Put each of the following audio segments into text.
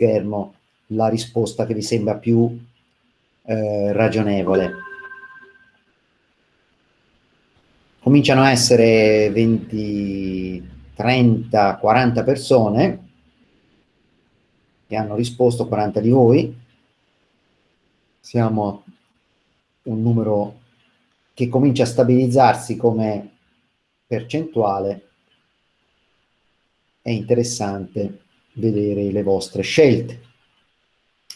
schermo la risposta che vi sembra più eh, ragionevole. Cominciano a essere 20, 30, 40 persone che hanno risposto, 40 di voi. Siamo un numero che comincia a stabilizzarsi come percentuale. È interessante vedere le vostre scelte.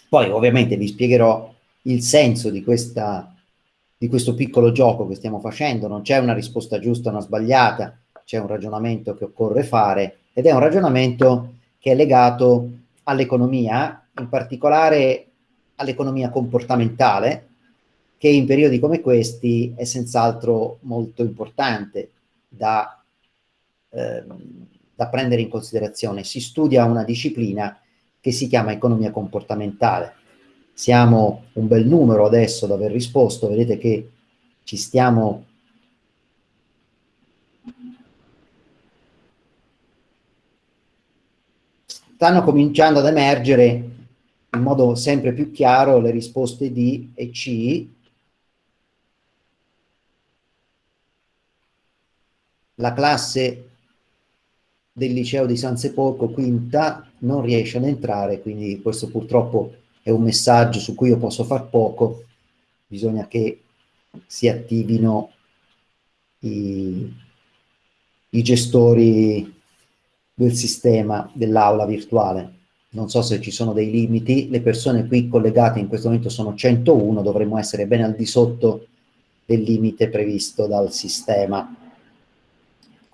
Poi ovviamente vi spiegherò il senso di, questa, di questo piccolo gioco che stiamo facendo, non c'è una risposta giusta o una sbagliata, c'è un ragionamento che occorre fare ed è un ragionamento che è legato all'economia, in particolare all'economia comportamentale, che in periodi come questi è senz'altro molto importante da, eh, da prendere in considerazione. Si studia una disciplina che si chiama economia comportamentale. Siamo un bel numero adesso ad aver risposto, vedete che ci stiamo stanno cominciando ad emergere in modo sempre più chiaro le risposte D e C. La classe del liceo di San Sepolcro, quinta, non riesce ad entrare, quindi questo purtroppo è un messaggio su cui io posso far poco, bisogna che si attivino i, i gestori del sistema dell'aula virtuale. Non so se ci sono dei limiti, le persone qui collegate in questo momento sono 101, dovremmo essere ben al di sotto del limite previsto dal sistema.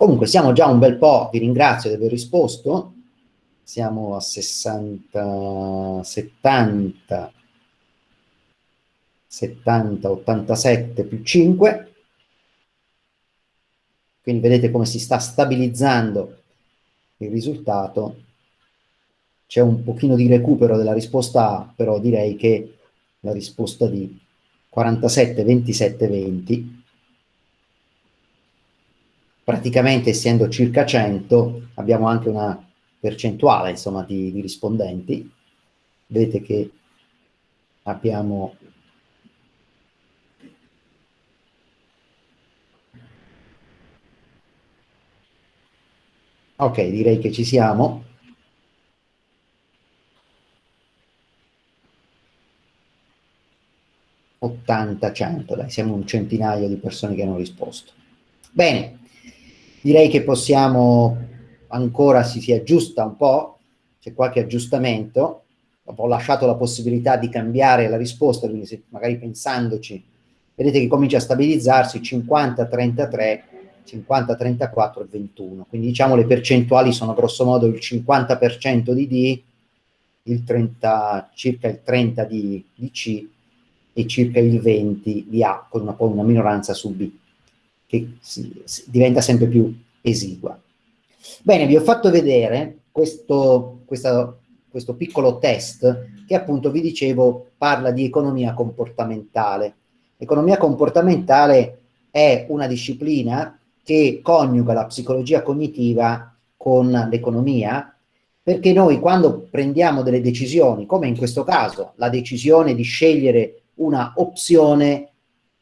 Comunque siamo già un bel po', vi ringrazio di aver risposto, siamo a 60, 70, 70, 87 più 5, quindi vedete come si sta stabilizzando il risultato. C'è un pochino di recupero della risposta A, però direi che la risposta di 47, 27, 20 praticamente essendo circa 100 abbiamo anche una percentuale insomma di, di rispondenti. Vedete che abbiamo ok direi che ci siamo. 80 100 dai siamo un centinaio di persone che hanno risposto. Bene direi che possiamo ancora si, si aggiusta un po', c'è qualche aggiustamento, ho lasciato la possibilità di cambiare la risposta, quindi se magari pensandoci, vedete che comincia a stabilizzarsi 50, 33, 50, 34 e 21, quindi diciamo le percentuali sono grosso modo il 50% di D, il 30, circa il 30 di, di C e circa il 20 di A, con una, una minoranza su B che si, si diventa sempre più esigua. Bene, vi ho fatto vedere questo, questa, questo piccolo test che appunto vi dicevo parla di economia comportamentale. Economia comportamentale è una disciplina che coniuga la psicologia cognitiva con l'economia, perché noi quando prendiamo delle decisioni, come in questo caso, la decisione di scegliere una opzione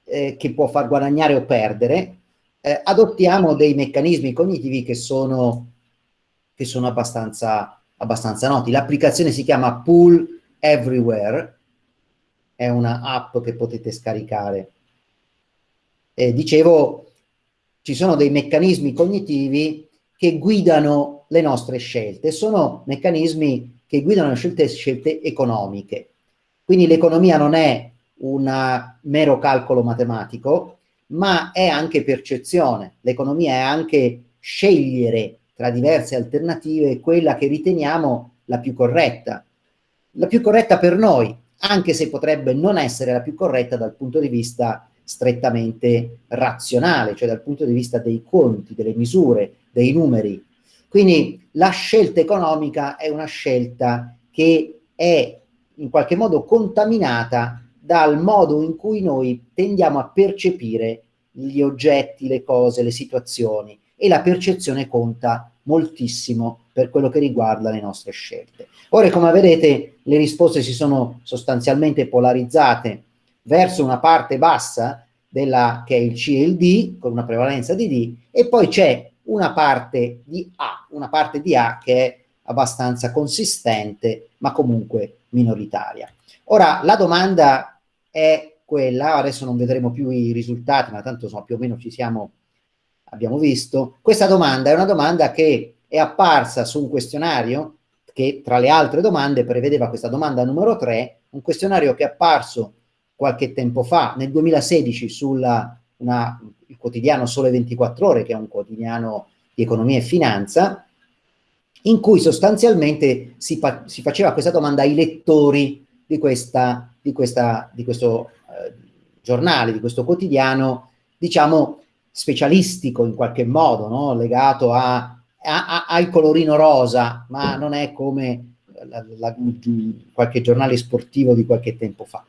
eh, che può far guadagnare o perdere, eh, adottiamo dei meccanismi cognitivi che sono, che sono abbastanza, abbastanza noti. L'applicazione si chiama Pool Everywhere, è una app che potete scaricare. Eh, dicevo, ci sono dei meccanismi cognitivi che guidano le nostre scelte, sono meccanismi che guidano le scelte, scelte economiche. Quindi l'economia non è un mero calcolo matematico, ma è anche percezione. L'economia è anche scegliere tra diverse alternative quella che riteniamo la più corretta. La più corretta per noi, anche se potrebbe non essere la più corretta dal punto di vista strettamente razionale, cioè dal punto di vista dei conti, delle misure, dei numeri. Quindi la scelta economica è una scelta che è in qualche modo contaminata dal modo in cui noi tendiamo a percepire gli oggetti, le cose, le situazioni e la percezione conta moltissimo per quello che riguarda le nostre scelte. Ora, come vedete, le risposte si sono sostanzialmente polarizzate verso una parte bassa della, che è il C e il D, con una prevalenza di D, e poi c'è una parte di A, una parte di A che è abbastanza consistente, ma comunque minoritaria. Ora, la domanda è quella, adesso non vedremo più i risultati, ma tanto insomma, più o meno ci siamo, abbiamo visto. Questa domanda è una domanda che è apparsa su un questionario che tra le altre domande prevedeva questa domanda numero 3, un questionario che è apparso qualche tempo fa, nel 2016, sul quotidiano Sole 24 Ore, che è un quotidiano di economia e finanza, in cui sostanzialmente si, si faceva questa domanda ai lettori di, questa, di, questa, di questo eh, giornale, di questo quotidiano, diciamo, specialistico in qualche modo, no? legato a, a, al colorino rosa, ma non è come la, la, qualche giornale sportivo di qualche tempo fa.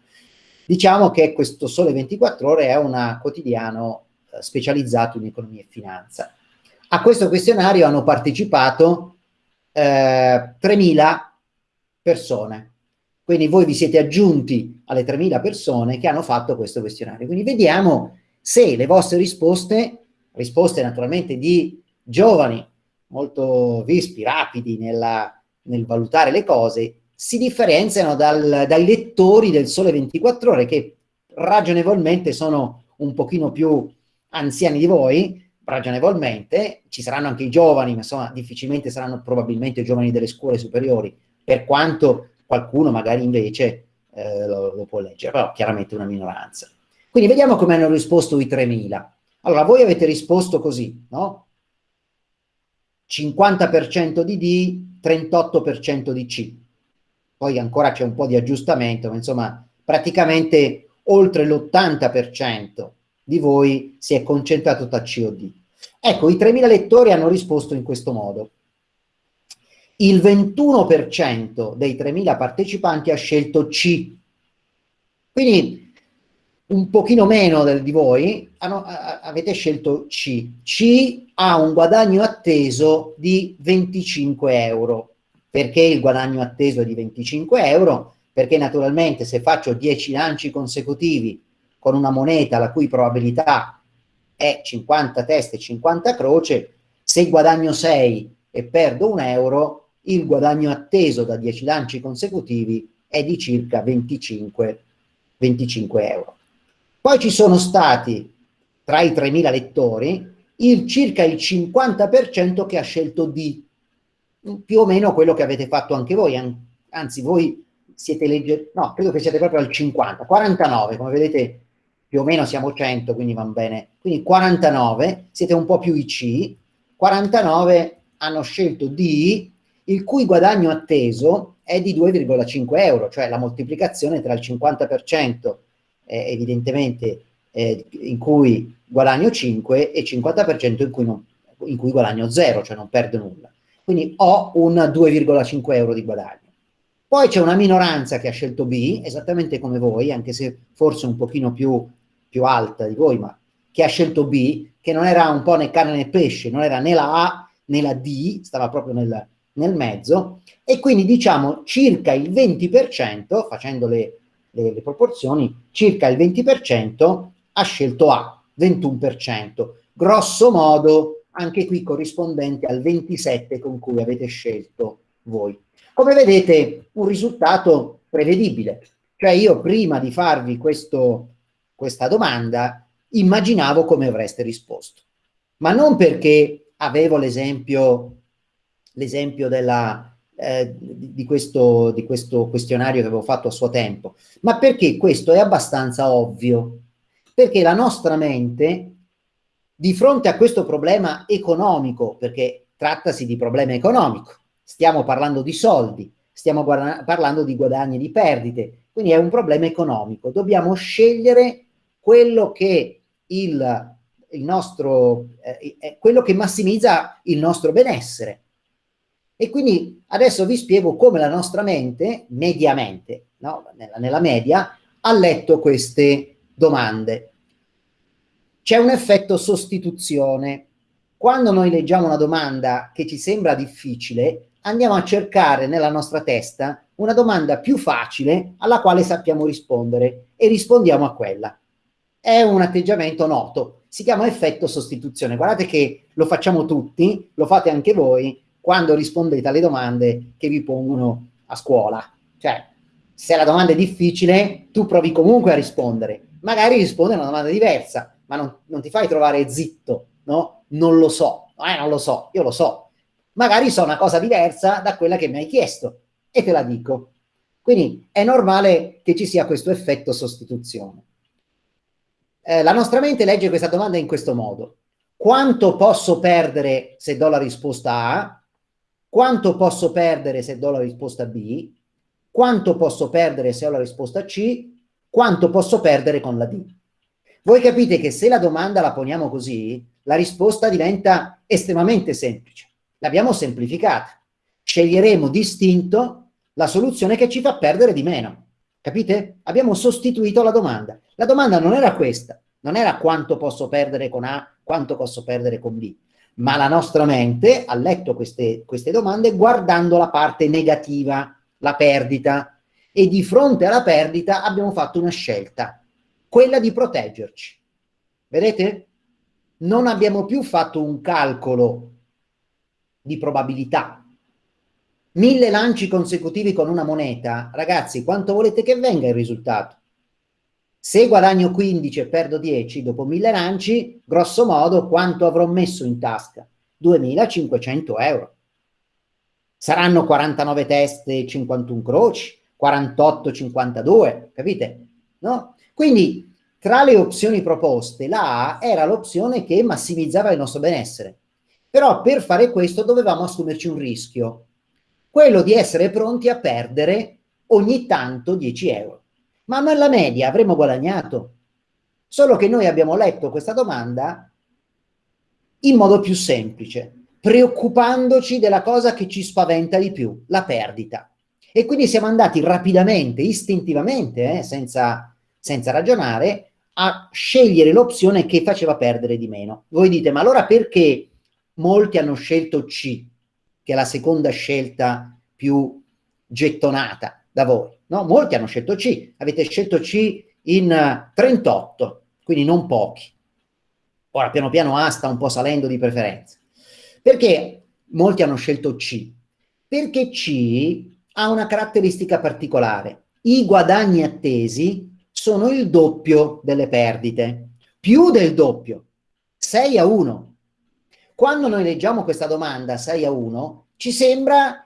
Diciamo che questo Sole 24 Ore è un quotidiano eh, specializzato in economia e finanza. A questo questionario hanno partecipato eh, 3.000 persone. Quindi voi vi siete aggiunti alle 3.000 persone che hanno fatto questo questionario. Quindi vediamo se le vostre risposte, risposte naturalmente di giovani, molto vispi, rapidi nella, nel valutare le cose, si differenziano dal, dai lettori del Sole 24 Ore che ragionevolmente sono un pochino più anziani di voi, ragionevolmente, ci saranno anche i giovani, ma insomma difficilmente saranno probabilmente giovani delle scuole superiori, per quanto qualcuno magari invece eh, lo, lo, può leggere, però chiaramente una minoranza. Quindi vediamo come hanno risposto i 3.000. Allora, voi avete risposto così, no? 50% di D, 38% di C. Poi ancora c'è un po' di aggiustamento, ma insomma praticamente oltre l'80% di voi si è concentrato tra C o D. Ecco, i 3.000 lettori hanno risposto in questo modo. Il 21% dei 3.000 partecipanti ha scelto C. Quindi un pochino meno del, di voi hanno, a, avete scelto C. C ha un guadagno atteso di 25 euro. Perché il guadagno atteso è di 25 euro? Perché naturalmente se faccio 10 lanci consecutivi con una moneta la cui probabilità è 50 teste e 50 croce, se guadagno 6 e perdo un euro, il guadagno atteso da 10 lanci consecutivi è di circa 25, 25 euro. Poi ci sono stati, tra i 3.000 lettori, il, circa il 50% che ha scelto D, più o meno quello che avete fatto anche voi, anzi voi siete leggeri, no, credo che siete proprio al 50, 49, come vedete più o meno siamo 100, quindi va bene. Quindi 49, siete un po' più IC, 49 hanno scelto D, il cui guadagno atteso è di 2,5 euro, cioè la moltiplicazione tra il 50% eh, evidentemente eh, in cui guadagno 5 e il 50% in cui, non, in cui guadagno 0, cioè non perdo nulla. Quindi ho un 2,5 euro di guadagno. Poi c'è una minoranza che ha scelto B, esattamente come voi, anche se forse un pochino più più alta di voi, ma che ha scelto B, che non era un po' né carne né pesce, non era né la A né la D, stava proprio nel, nel mezzo, e quindi diciamo circa il 20%, facendo le, le, le proporzioni, circa il 20% ha scelto A, 21%, grosso modo anche qui corrispondente al 27% con cui avete scelto voi. Come vedete un risultato prevedibile, cioè io prima di farvi questo questa domanda, immaginavo come avreste risposto. Ma non perché avevo l'esempio l'esempio eh, di, questo, di questo questionario che avevo fatto a suo tempo, ma perché questo è abbastanza ovvio. Perché la nostra mente, di fronte a questo problema economico, perché trattasi di problema economico, stiamo parlando di soldi, stiamo parlando di guadagni e di perdite, quindi è un problema economico. Dobbiamo scegliere quello che il, il nostro, eh, quello che massimizza il nostro benessere. E quindi adesso vi spiego come la nostra mente, mediamente, no? nella, nella media, ha letto queste domande. C'è un effetto sostituzione. quando noi leggiamo una domanda che ci sembra difficile, andiamo a cercare nella nostra testa una domanda più facile alla quale sappiamo rispondere e rispondiamo a quella. È un atteggiamento noto, si chiama effetto sostituzione. Guardate che lo facciamo tutti, lo fate anche voi quando rispondete alle domande che vi pongono a scuola. Cioè, se la domanda è difficile, tu provi comunque a rispondere. Magari risponde a una domanda diversa, ma non, non ti fai trovare zitto, no? Non lo so, eh, non lo so, io lo so. Magari so una cosa diversa da quella che mi hai chiesto e te la dico. Quindi è normale che ci sia questo effetto sostituzione. Eh, la nostra mente legge questa domanda in questo modo. Quanto posso perdere se do la risposta A? Quanto posso perdere se do la risposta B? Quanto posso perdere se ho la risposta C? Quanto posso perdere con la D? Voi capite che se la domanda la poniamo così, la risposta diventa estremamente semplice. L'abbiamo semplificata. Sceglieremo distinto la soluzione che ci fa perdere di meno. Capite? Abbiamo sostituito la domanda. La domanda non era questa, non era quanto posso perdere con A, quanto posso perdere con B, ma la nostra mente ha letto queste, queste domande guardando la parte negativa, la perdita, e di fronte alla perdita abbiamo fatto una scelta, quella di proteggerci. Vedete? Non abbiamo più fatto un calcolo di probabilità. Mille lanci consecutivi con una moneta, ragazzi, quanto volete che venga il risultato? Se guadagno 15 e perdo 10 dopo mille lanci, grosso modo quanto avrò messo in tasca? 2500 euro. Saranno 49 teste e 51 croci, 48, 52, capite? No? Quindi tra le opzioni proposte la A era l'opzione che massimizzava il nostro benessere. Però per fare questo dovevamo assumerci un rischio, quello di essere pronti a perdere ogni tanto 10 euro. Ma nella media avremmo guadagnato. Solo che noi abbiamo letto questa domanda in modo più semplice preoccupandoci della cosa che ci spaventa di più, la perdita. E quindi siamo andati rapidamente, istintivamente, eh, senza, senza ragionare, a scegliere l'opzione che faceva perdere di meno. Voi dite, ma allora perché molti hanno scelto C, che è la seconda scelta più gettonata da voi? No? Molti hanno scelto C, avete scelto C in 38, quindi non pochi. Ora piano piano A sta un po' salendo di preferenza. Perché molti hanno scelto C? Perché C ha una caratteristica particolare. I guadagni attesi sono il doppio delle perdite, più del doppio, 6 a 1. Quando noi leggiamo questa domanda 6 a 1, ci sembra,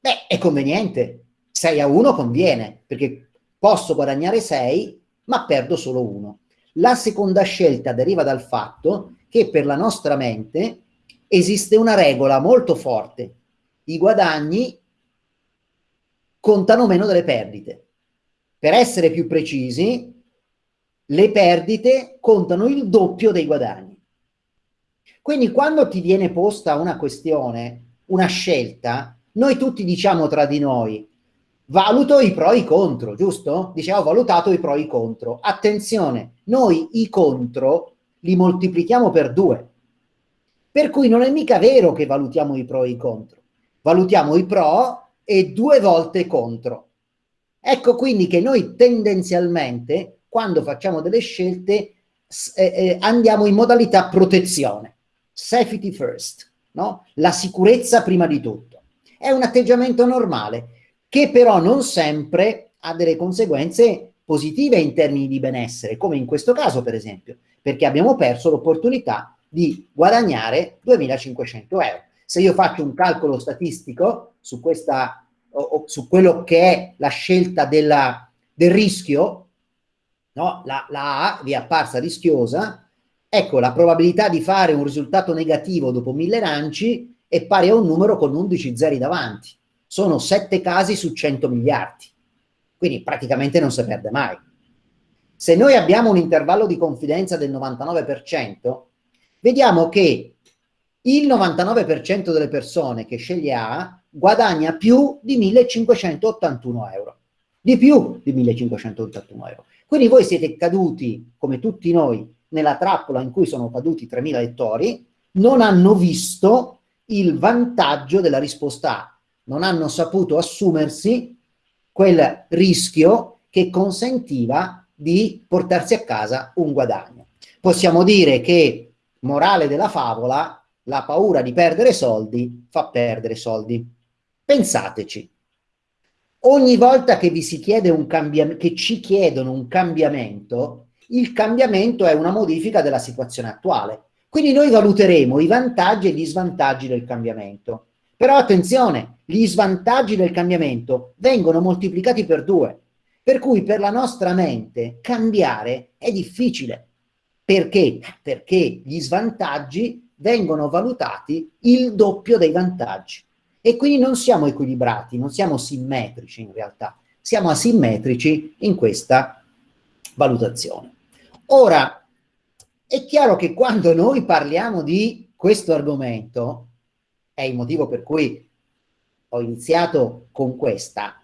beh, è conveniente, 6 a 1 conviene, perché posso guadagnare 6, ma perdo solo 1. La seconda scelta deriva dal fatto che per la nostra mente esiste una regola molto forte. I guadagni contano meno delle perdite. Per essere più precisi, le perdite contano il doppio dei guadagni. Quindi quando ti viene posta una questione, una scelta, noi tutti diciamo tra di noi, valuto i pro e i contro, giusto? Diciamo, ho valutato i pro e i contro. Attenzione, noi i contro li moltiplichiamo per due. Per cui non è mica vero che valutiamo i pro e i contro. Valutiamo i pro e due volte contro. Ecco quindi che noi tendenzialmente, quando facciamo delle scelte, eh, eh, andiamo in modalità protezione. Safety first, no? La sicurezza prima di tutto. È un atteggiamento normale, che però non sempre ha delle conseguenze positive in termini di benessere, come in questo caso per esempio, perché abbiamo perso l'opportunità di guadagnare 2500 euro. Se io faccio un calcolo statistico su, questa, o, o, su quello che è la scelta della, del rischio, no? la, la A vi è apparsa rischiosa, ecco la probabilità di fare un risultato negativo dopo mille lanci è pari a un numero con 11 zeri davanti. Sono 7 casi su 100 miliardi. Quindi praticamente non si perde mai. Se noi abbiamo un intervallo di confidenza del 99%, vediamo che il 99% delle persone che sceglie A guadagna più di 1581 euro. Di più di 1581 euro. Quindi voi siete caduti, come tutti noi, nella trappola in cui sono caduti 3.000 lettori, non hanno visto il vantaggio della risposta A, non hanno saputo assumersi quel rischio che consentiva di portarsi a casa un guadagno. Possiamo dire che, morale della favola, la paura di perdere soldi fa perdere soldi. Pensateci, ogni volta che vi si chiede un che ci chiedono un cambiamento, il cambiamento è una modifica della situazione attuale. Quindi noi valuteremo i vantaggi e gli svantaggi del cambiamento. Però attenzione, gli svantaggi del cambiamento vengono moltiplicati per due. Per cui per la nostra mente cambiare è difficile. Perché? Perché gli svantaggi vengono valutati il doppio dei vantaggi. E quindi non siamo equilibrati, non siamo simmetrici in realtà, siamo asimmetrici in questa valutazione. Ora, è chiaro che quando noi parliamo di questo argomento, è il motivo per cui ho iniziato con, questa,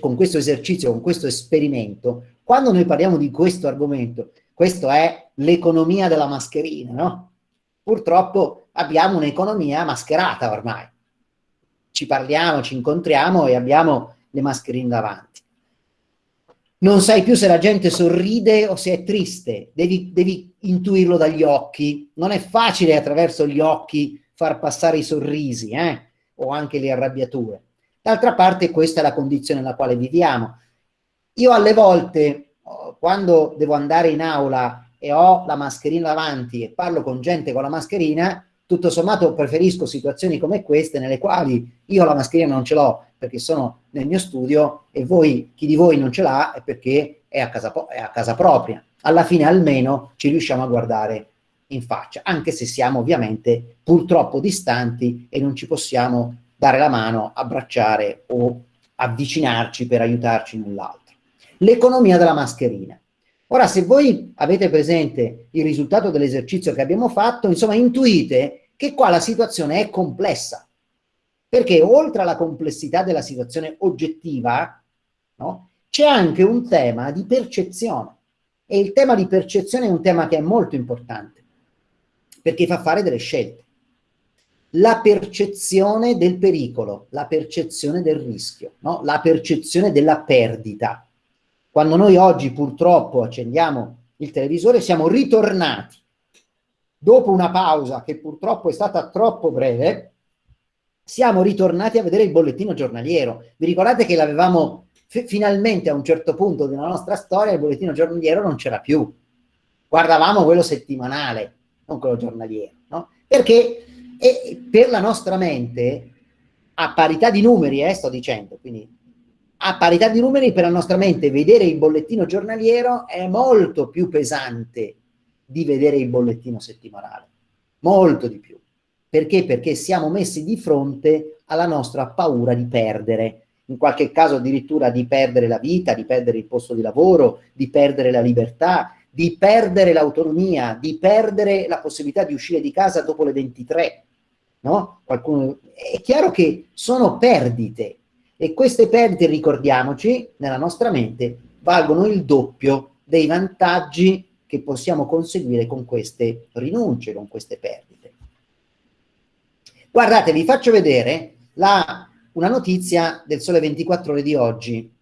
con questo esercizio, con questo esperimento, quando noi parliamo di questo argomento, questo è l'economia della mascherina, no? Purtroppo abbiamo un'economia mascherata ormai. Ci parliamo, ci incontriamo e abbiamo le mascherine davanti. Non sai più se la gente sorride o se è triste, devi, devi intuirlo dagli occhi. Non è facile attraverso gli occhi far passare i sorrisi eh? O anche le arrabbiature. D'altra parte questa è la condizione nella quale viviamo. Io alle volte, quando devo andare in aula e ho la mascherina davanti e parlo con gente con la mascherina, tutto sommato preferisco situazioni come queste nelle quali io la mascherina non ce l'ho perché sono nel mio studio e voi, chi di voi non ce l'ha è perché è a, casa, è a casa propria. Alla fine almeno ci riusciamo a guardare in faccia, anche se siamo ovviamente purtroppo distanti e non ci possiamo dare la mano, abbracciare o avvicinarci per aiutarci null'altro. L'economia della mascherina. Ora, se voi avete presente il risultato dell'esercizio che abbiamo fatto, insomma, intuite che qua la situazione è complessa, perché oltre alla complessità della situazione oggettiva, no, c'è anche un tema di percezione, e il tema di percezione è un tema che è molto importante, perché fa fare delle scelte. La percezione del pericolo, la percezione del rischio, no? la percezione della perdita, quando noi oggi purtroppo accendiamo il televisore siamo ritornati dopo una pausa che purtroppo è stata troppo breve, siamo ritornati a vedere il bollettino giornaliero. Vi ricordate che l'avevamo finalmente a un certo punto della nostra storia, il bollettino giornaliero non c'era più. Guardavamo quello settimanale, non quello giornaliero, no? Perché per la nostra mente, a parità di numeri, eh, sto dicendo, quindi a parità di numeri per la nostra mente vedere il bollettino giornaliero è molto più pesante di vedere il bollettino settimanale, molto di più. Perché? Perché siamo messi di fronte alla nostra paura di perdere, in qualche caso addirittura di perdere la vita, di perdere il posto di lavoro, di perdere la libertà, di perdere l'autonomia, di perdere la possibilità di uscire di casa dopo le 23. No? Qualcuno... È chiaro che sono perdite e queste perdite, ricordiamoci, nella nostra mente valgono il doppio dei vantaggi che possiamo conseguire con queste rinunce, con queste perdite. Guardate, vi faccio vedere la, una notizia del Sole 24 Ore di oggi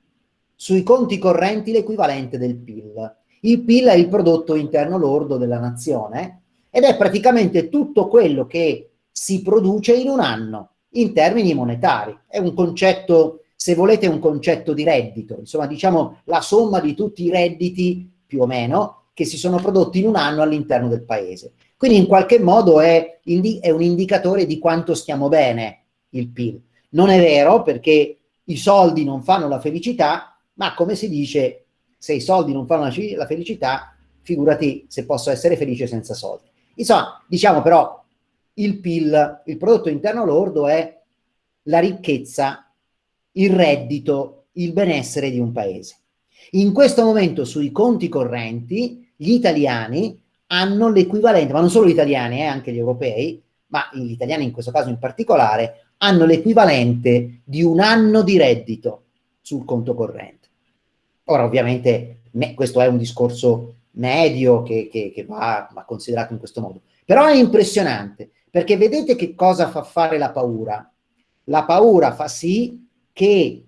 sui conti correnti l'equivalente del PIL. Il PIL è il prodotto interno lordo della nazione ed è praticamente tutto quello che si produce in un anno in termini monetari. È un concetto, se volete, un concetto di reddito, insomma diciamo la somma di tutti i redditi, più o meno, che si sono prodotti in un anno all'interno del paese. Quindi in qualche modo è, è un indicatore di quanto stiamo bene il PIL. Non è vero perché i soldi non fanno la felicità, ma come si dice, se i soldi non fanno la felicità, figurati se posso essere felice senza soldi. Insomma, diciamo però, il PIL, il prodotto interno lordo, è la ricchezza, il reddito, il benessere di un paese. In questo momento sui conti correnti gli italiani hanno l'equivalente, ma non solo gli italiani, eh, anche gli europei, ma gli italiani in questo caso in particolare, hanno l'equivalente di un anno di reddito sul conto corrente. Ora ovviamente questo è un discorso medio che, che, che va, va considerato in questo modo, Però è impressionante, perché vedete che cosa fa fare la paura? La paura fa sì che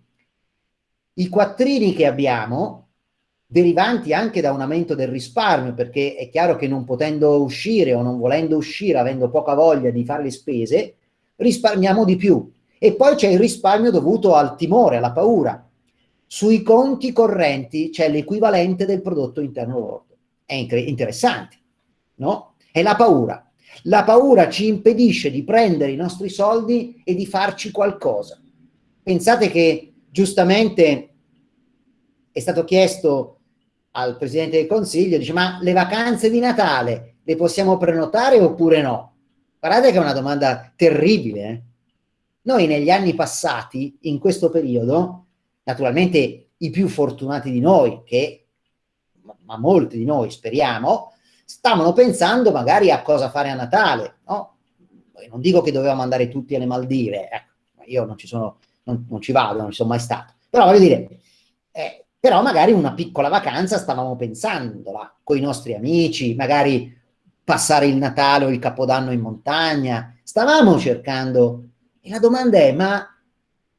i quattrini che abbiamo, derivanti anche da un aumento del risparmio, perché è chiaro che non potendo uscire o non volendo uscire, avendo poca voglia di fare le spese, risparmiamo di più. E poi c'è il risparmio dovuto al timore, alla paura. Sui conti correnti c'è l'equivalente del prodotto interno lordo. È interessante, no? È la paura. La paura ci impedisce di prendere i nostri soldi e di farci qualcosa. Pensate che giustamente è stato chiesto al Presidente del Consiglio, dice ma le vacanze di Natale le possiamo prenotare oppure no? Guardate che è una domanda terribile. Eh? Noi negli anni passati, in questo periodo, naturalmente i più fortunati di noi, che, ma molti di noi speriamo, stavano pensando magari a cosa fare a Natale, no? Non dico che dovevamo andare tutti alle Maldive, ecco, io non ci sono, non, non ci vado, non ci sono mai stato, però voglio dire, eh, però magari una piccola vacanza stavamo pensandola, con i nostri amici, magari passare il Natale o il Capodanno in montagna, stavamo cercando, e la domanda è, ma,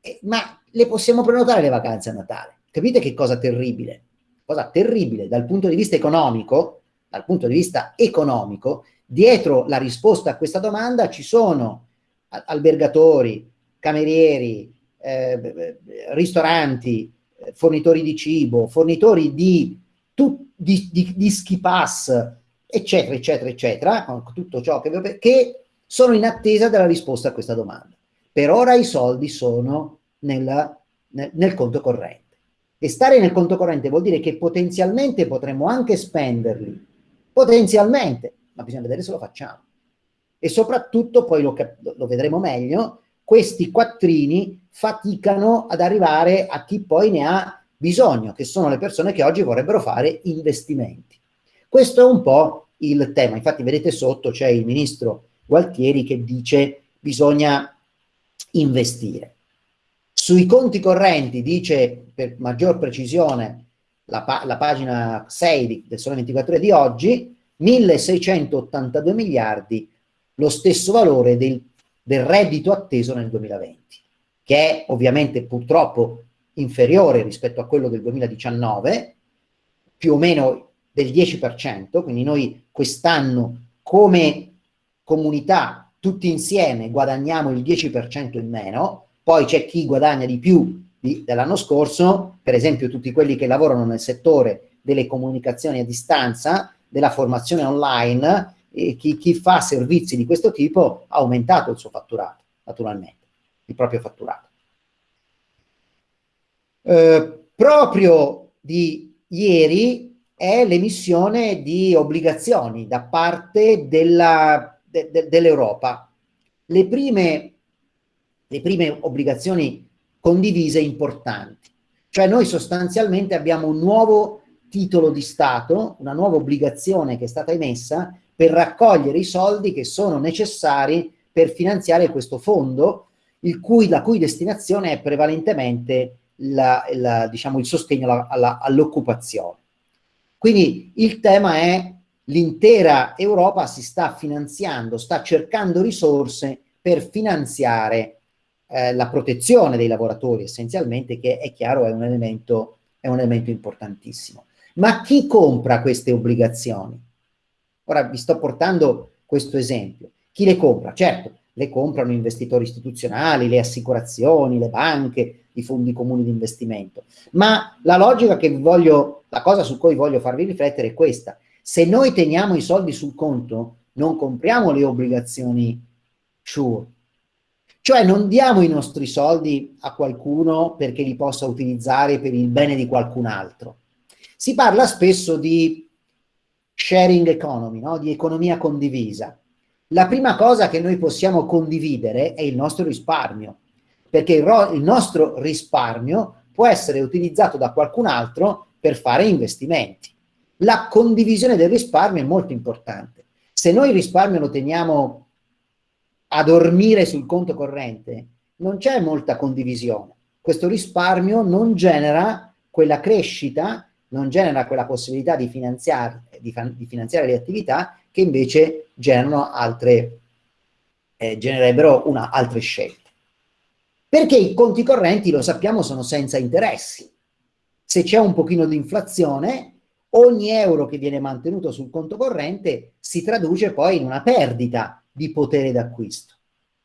eh, ma le possiamo prenotare le vacanze a Natale? Capite che cosa terribile? Cosa terribile dal punto di vista economico, dal punto di vista economico, dietro la risposta a questa domanda ci sono albergatori, camerieri, eh, ristoranti, fornitori di cibo, fornitori di, tu, di, di, di ski pass, eccetera, eccetera, eccetera, tutto ciò che, che sono in attesa della risposta a questa domanda. Per ora i soldi sono nella, nel, nel conto corrente. E stare nel conto corrente vuol dire che potenzialmente potremmo anche spenderli, potenzialmente, ma bisogna vedere se lo facciamo. E soprattutto, poi lo, lo vedremo meglio, questi quattrini faticano ad arrivare a chi poi ne ha bisogno, che sono le persone che oggi vorrebbero fare investimenti. Questo è un po' il tema. Infatti vedete sotto c'è il ministro Gualtieri che dice bisogna investire. Sui conti correnti dice per maggior precisione la, pa la pagina 6 del Sole 24 Ore di oggi, 1682 miliardi, lo stesso valore del, del reddito atteso nel 2020, che è ovviamente purtroppo inferiore rispetto a quello del 2019, più o meno del 10%, quindi noi quest'anno come comunità tutti insieme guadagniamo il 10% in meno, poi c'è chi guadagna di più dell'anno scorso, per esempio tutti quelli che lavorano nel settore delle comunicazioni a distanza, della formazione online, chi, chi fa servizi di questo tipo ha aumentato il suo fatturato, naturalmente, il proprio fatturato. Eh, proprio di ieri è l'emissione di obbligazioni da parte della, de, de, dell'Europa. Le prime, le prime obbligazioni condivise importanti, cioè noi sostanzialmente abbiamo un nuovo titolo di Stato, una nuova obbligazione che è stata emessa per raccogliere i soldi che sono necessari per finanziare questo fondo, cui, la cui destinazione è prevalentemente la, la, diciamo, il sostegno all'occupazione. Quindi il tema è l'intera Europa si sta finanziando, sta cercando risorse per finanziare eh, la protezione dei lavoratori essenzialmente, che è chiaro è un elemento, è un elemento importantissimo. Ma chi compra queste obbligazioni? Ora vi sto portando questo esempio. Chi le compra? Certo, le comprano investitori istituzionali, le assicurazioni, le banche, i fondi comuni di investimento. Ma la logica che voglio, la cosa su cui voglio farvi riflettere è questa. Se noi teniamo i soldi sul conto, non compriamo le obbligazioni sure. Cioè non diamo i nostri soldi a qualcuno perché li possa utilizzare per il bene di qualcun altro. Si parla spesso di sharing economy, no? di economia condivisa. La prima cosa che noi possiamo condividere è il nostro risparmio perché il, il nostro risparmio può essere utilizzato da qualcun altro per fare investimenti. La condivisione del risparmio è molto importante. Se noi il risparmio lo teniamo a dormire sul conto corrente, non c'è molta condivisione. Questo risparmio non genera quella crescita non genera quella possibilità di finanziare, di, di finanziare le attività che invece generano altre, eh, genererebbero una, altre scelte. Perché i conti correnti, lo sappiamo, sono senza interessi. Se c'è un pochino di inflazione, ogni euro che viene mantenuto sul conto corrente si traduce poi in una perdita di potere d'acquisto.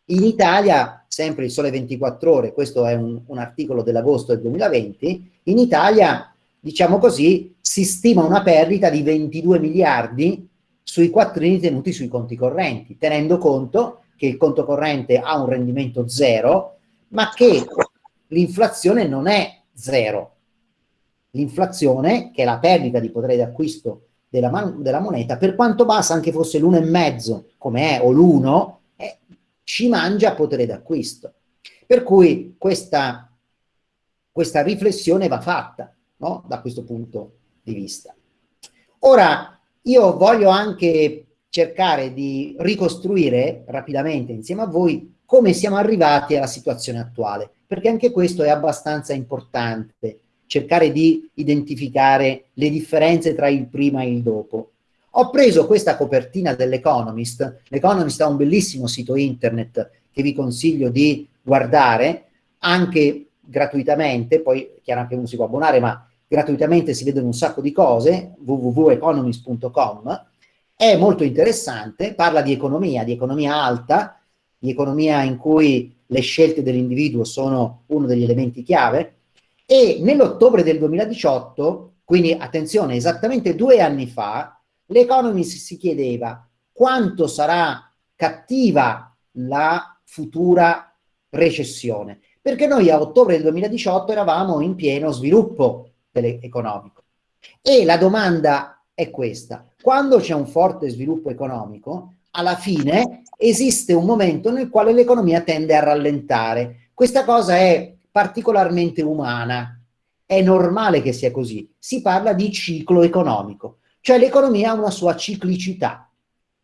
In Italia, sempre il Sole 24 Ore, questo è un, un articolo dell'agosto del 2020, in Italia, diciamo così, si stima una perdita di 22 miliardi sui quattrini tenuti sui conti correnti, tenendo conto che il conto corrente ha un rendimento zero, ma che l'inflazione non è zero. L'inflazione, che è la perdita di potere d'acquisto della, della, moneta, per quanto bassa anche fosse l'1,5 come è o l'1, eh, ci mangia potere d'acquisto. Per cui questa, questa riflessione va fatta no? da questo punto di vista. Ora, io voglio anche cercare di ricostruire rapidamente insieme a voi come siamo arrivati alla situazione attuale, perché anche questo è abbastanza importante, cercare di identificare le differenze tra il prima e il dopo. Ho preso questa copertina dell'Economist, l'Economist ha un bellissimo sito internet che vi consiglio di guardare, anche gratuitamente, poi chiaramente uno si può abbonare, ma gratuitamente si vedono un sacco di cose, www.economist.com, è molto interessante, parla di economia, di economia alta, di economia in cui le scelte dell'individuo sono uno degli elementi chiave, e nell'ottobre del 2018, quindi attenzione, esattamente due anni fa, l'Economist si chiedeva quanto sarà cattiva la futura recessione, perché noi a ottobre del 2018 eravamo in pieno sviluppo economico. E la domanda è questa, quando c'è un forte sviluppo economico, alla fine esiste un momento nel quale l'economia tende a rallentare. Questa cosa è particolarmente umana, è normale che sia così. Si parla di ciclo economico, cioè l'economia ha una sua ciclicità.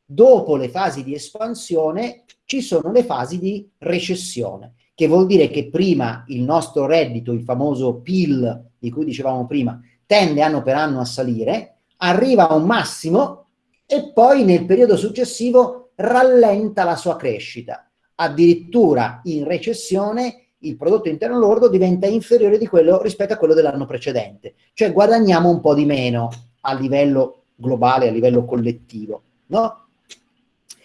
Dopo le fasi di espansione ci sono le fasi di recessione, che vuol dire che prima il nostro reddito, il famoso PIL di cui dicevamo prima, tende anno per anno a salire, arriva a un massimo e poi nel periodo successivo rallenta la sua crescita. Addirittura in recessione il prodotto interno lordo diventa inferiore di quello rispetto a quello dell'anno precedente, cioè guadagniamo un po' di meno a livello globale, a livello collettivo, no?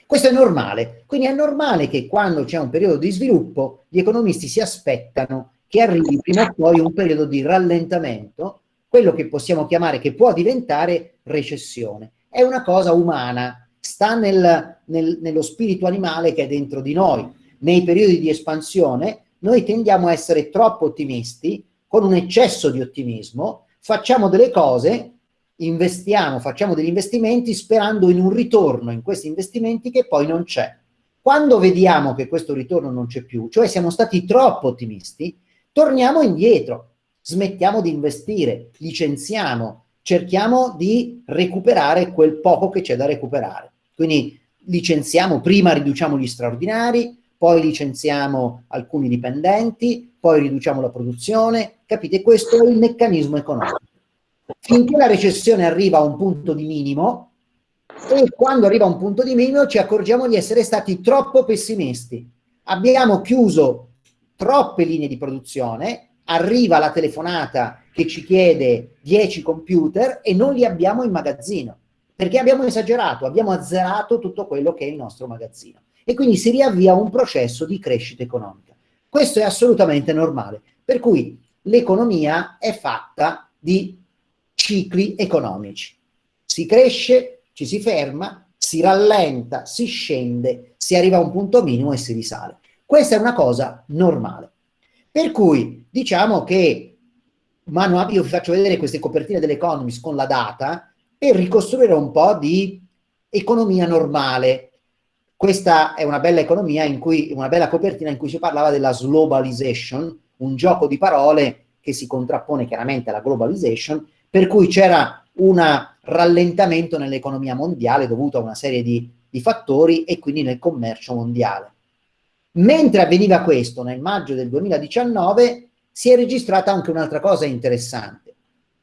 Questo è normale, quindi è normale che quando c'è un periodo di sviluppo gli economisti si aspettano che arrivi prima o poi un periodo di rallentamento, quello che possiamo chiamare, che può diventare recessione è una cosa umana, sta nel, nel, nello spirito animale che è dentro di noi. Nei periodi di espansione noi tendiamo a essere troppo ottimisti, con un eccesso di ottimismo, facciamo delle cose, investiamo, facciamo degli investimenti sperando in un ritorno in questi investimenti che poi non c'è. Quando vediamo che questo ritorno non c'è più, cioè siamo stati troppo ottimisti, torniamo indietro, smettiamo di investire, licenziamo, cerchiamo di recuperare quel poco che c'è da recuperare. Quindi licenziamo, prima riduciamo gli straordinari, poi licenziamo alcuni dipendenti, poi riduciamo la produzione, capite? Questo è il meccanismo economico. Finché la recessione arriva a un punto di minimo, e quando arriva a un punto di minimo ci accorgiamo di essere stati troppo pessimisti. Abbiamo chiuso troppe linee di produzione, arriva la telefonata che ci chiede 10 computer e non li abbiamo in magazzino, perché abbiamo esagerato, abbiamo azzerato tutto quello che è il nostro magazzino. E quindi si riavvia un processo di crescita economica. Questo è assolutamente normale, per cui l'economia è fatta di cicli economici. Si cresce, ci si ferma, si rallenta, si scende, si arriva a un punto minimo e si risale. Questa è una cosa normale. Per cui diciamo che mano a io vi faccio vedere queste copertine dell'Economist con la data per ricostruire un po' di economia normale. Questa è una bella economia in cui, una bella copertina in cui si parlava della globalization, un gioco di parole che si contrappone chiaramente alla globalization, per cui c'era un rallentamento nell'economia mondiale dovuto a una serie di, di fattori e quindi nel commercio mondiale. Mentre avveniva questo, nel maggio del 2019, si è registrata anche un'altra cosa interessante.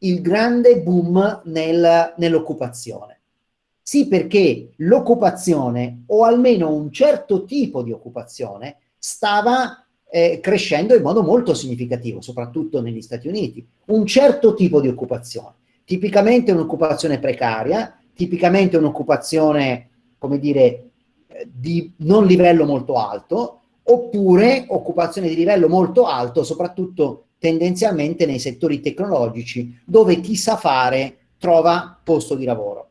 il grande boom nel, nell'occupazione. Sì, perché l'occupazione, o almeno un certo tipo di occupazione, stava eh, crescendo in modo molto significativo, soprattutto negli Stati Uniti. Un certo tipo di occupazione, tipicamente un'occupazione precaria, tipicamente un'occupazione, come dire, eh, di non livello molto alto, oppure occupazione di livello molto alto, soprattutto tendenzialmente nei settori tecnologici, dove chi sa fare trova posto di lavoro.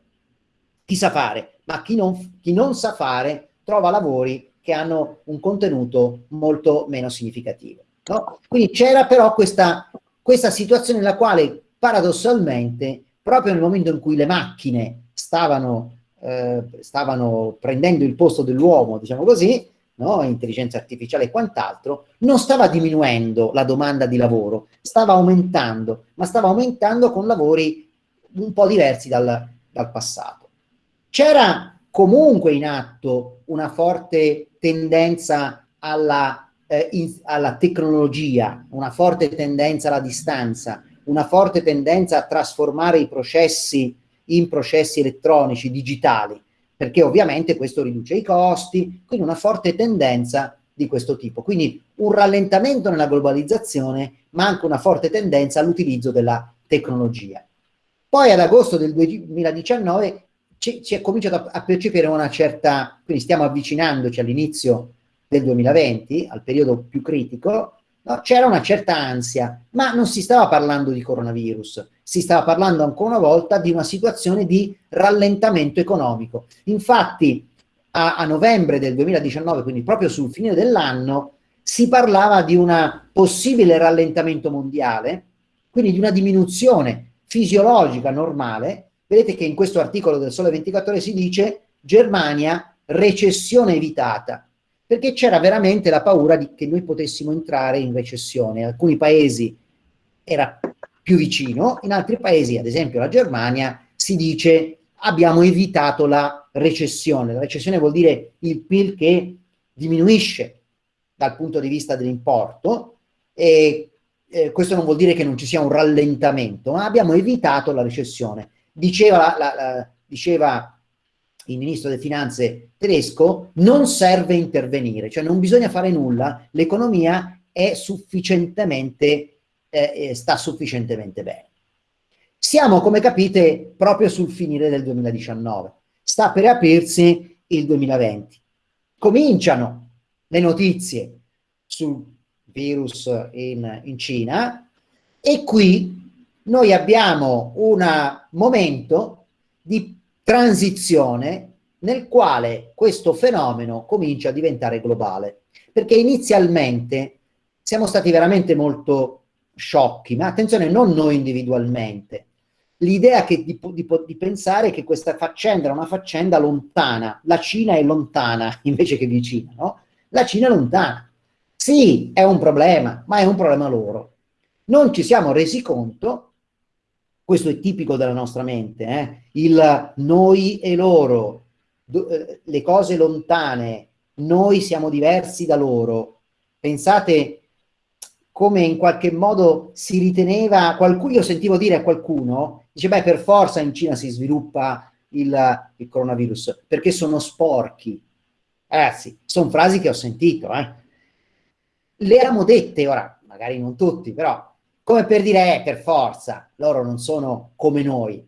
Chi sa fare, ma chi non, chi non sa fare trova lavori che hanno un contenuto molto meno significativo. No? Quindi c'era però questa, questa situazione nella quale paradossalmente, proprio nel momento in cui le macchine stavano, eh, stavano prendendo il posto dell'uomo, diciamo così, no? intelligenza artificiale e quant'altro, non stava diminuendo la domanda di lavoro, stava aumentando, ma stava aumentando con lavori un po' diversi dal, dal passato. C'era comunque in atto una forte tendenza alla, eh, in, alla tecnologia, una forte tendenza alla distanza, una forte tendenza a trasformare i processi in processi elettronici, digitali, perché ovviamente questo riduce i costi, quindi una forte tendenza di questo tipo. Quindi un rallentamento nella globalizzazione, ma anche una forte tendenza all'utilizzo della tecnologia. Poi ad agosto del 2019 ci, è cominciato a, a percepire una certa, quindi stiamo avvicinandoci all'inizio del 2020, al periodo più critico, no? c'era una certa ansia, ma non si stava parlando di coronavirus, si stava parlando ancora una volta di una situazione di rallentamento economico. Infatti a, a novembre del 2019, quindi proprio sul fine dell'anno, si parlava di un possibile rallentamento mondiale, quindi di una diminuzione fisiologica normale. Vedete che in questo articolo del Sole 24 Ore si dice Germania recessione evitata perché c'era veramente la paura di che noi potessimo entrare in recessione. Alcuni paesi era più vicino, in altri paesi, ad esempio la Germania, si dice abbiamo evitato la recessione. La recessione vuol dire il PIL che diminuisce dal punto di vista dell'importo e eh, questo non vuol dire che non ci sia un rallentamento, ma abbiamo evitato la recessione. Diceva, la, la, diceva il ministro delle finanze tedesco, non serve intervenire, cioè non bisogna fare nulla, l'economia è sufficientemente, eh, eh, sta sufficientemente bene. Siamo, come capite, proprio sul finire del 2019. Sta per aprirsi il 2020. Cominciano le notizie sul virus in, in Cina e qui noi abbiamo un momento di transizione nel quale questo fenomeno comincia a diventare globale. Perché inizialmente siamo stati veramente molto sciocchi, ma attenzione, non noi individualmente. L'idea di, di, di, pensare che questa faccenda era una faccenda lontana, la Cina è lontana invece che vicina, no? La Cina è lontana. Sì, è un problema, ma è un problema loro. Non ci siamo resi conto questo è tipico della nostra mente, eh? il noi e loro, eh, le cose lontane, noi siamo diversi da loro. Pensate come in qualche modo si riteneva, qualcuno, io sentivo dire a qualcuno, dice beh per forza in Cina si sviluppa il, il coronavirus, perché sono sporchi. Ragazzi, sono frasi che ho sentito, eh? Le abbiamo dette, ora magari non tutti, però come per dire, eh, per forza, loro non sono come noi.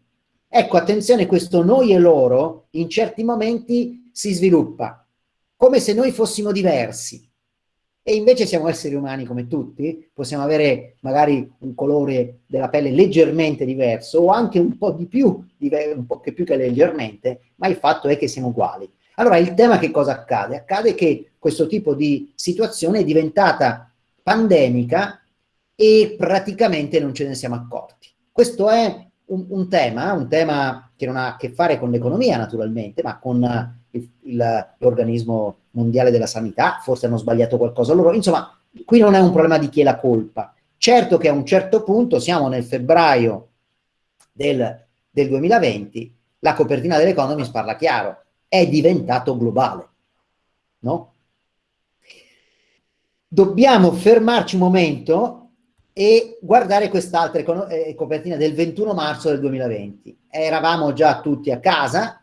Ecco, attenzione, questo noi e loro in certi momenti si sviluppa, come se noi fossimo diversi. E invece siamo esseri umani come tutti, possiamo avere magari un colore della pelle leggermente diverso o anche un po' di più, un po' più che leggermente, ma il fatto è che siamo uguali. Allora il tema che cosa accade? Accade che questo tipo di situazione è diventata pandemica e praticamente non ce ne siamo accorti. Questo è un, un tema, un tema che non ha a che fare con l'economia naturalmente, ma con l'organismo mondiale della sanità, forse hanno sbagliato qualcosa loro, insomma, qui non è un problema di chi è la colpa. Certo che a un certo punto, siamo nel febbraio del, del 2020, la copertina dell'Economist parla chiaro, è diventato globale, no? Dobbiamo fermarci un momento e guardare quest'altra eh, copertina del 21 marzo del 2020. Eravamo già tutti a casa,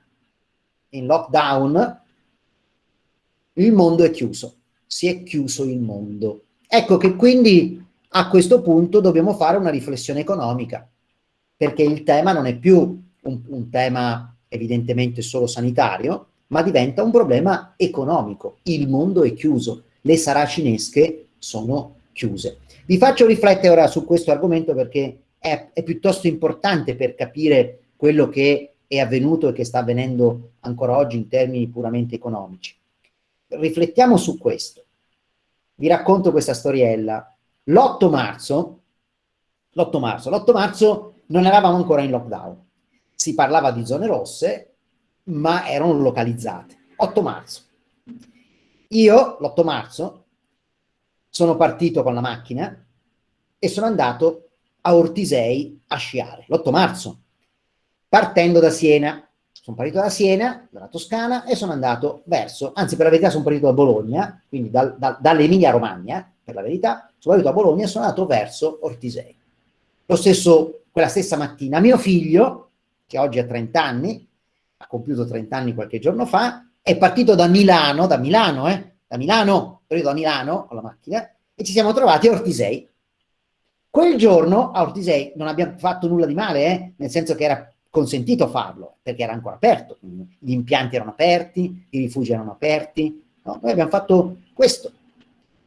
in lockdown, il mondo è chiuso, si è chiuso il mondo. Ecco che quindi a questo punto dobbiamo fare una riflessione economica, perché il tema non è più un, un tema evidentemente solo sanitario, ma diventa un problema economico. Il mondo è chiuso, le saracinesche sono chiuse. Vi faccio riflettere ora su questo argomento perché è, è piuttosto importante per capire quello che è avvenuto e che sta avvenendo ancora oggi in termini puramente economici. Riflettiamo su questo. Vi racconto questa storiella. L'8 marzo, l'8 marzo, l'8 marzo non eravamo ancora in lockdown. Si parlava di zone rosse, ma erano localizzate. 8 marzo. Io, l'8 marzo, sono partito con la macchina e sono andato a Ortisei a sciare, l'8 marzo, partendo da Siena. Sono partito da Siena, dalla Toscana, e sono andato verso, anzi per la verità sono partito da Bologna, quindi dal, dal, dall'Emilia Romagna, per la verità, sono partito da Bologna e sono andato verso Ortisei. Lo stesso, quella stessa mattina, mio figlio, che oggi ha 30 anni, ha compiuto 30 anni qualche giorno fa, è partito da Milano, da Milano, eh, da Milano, partito da Milano con la macchina, e ci siamo trovati a Ortisei. Quel giorno a Ortisei non abbiamo fatto nulla di male, eh, nel senso che era consentito farlo, perché era ancora aperto, gli impianti erano aperti, i rifugi erano aperti, no? noi abbiamo fatto questo.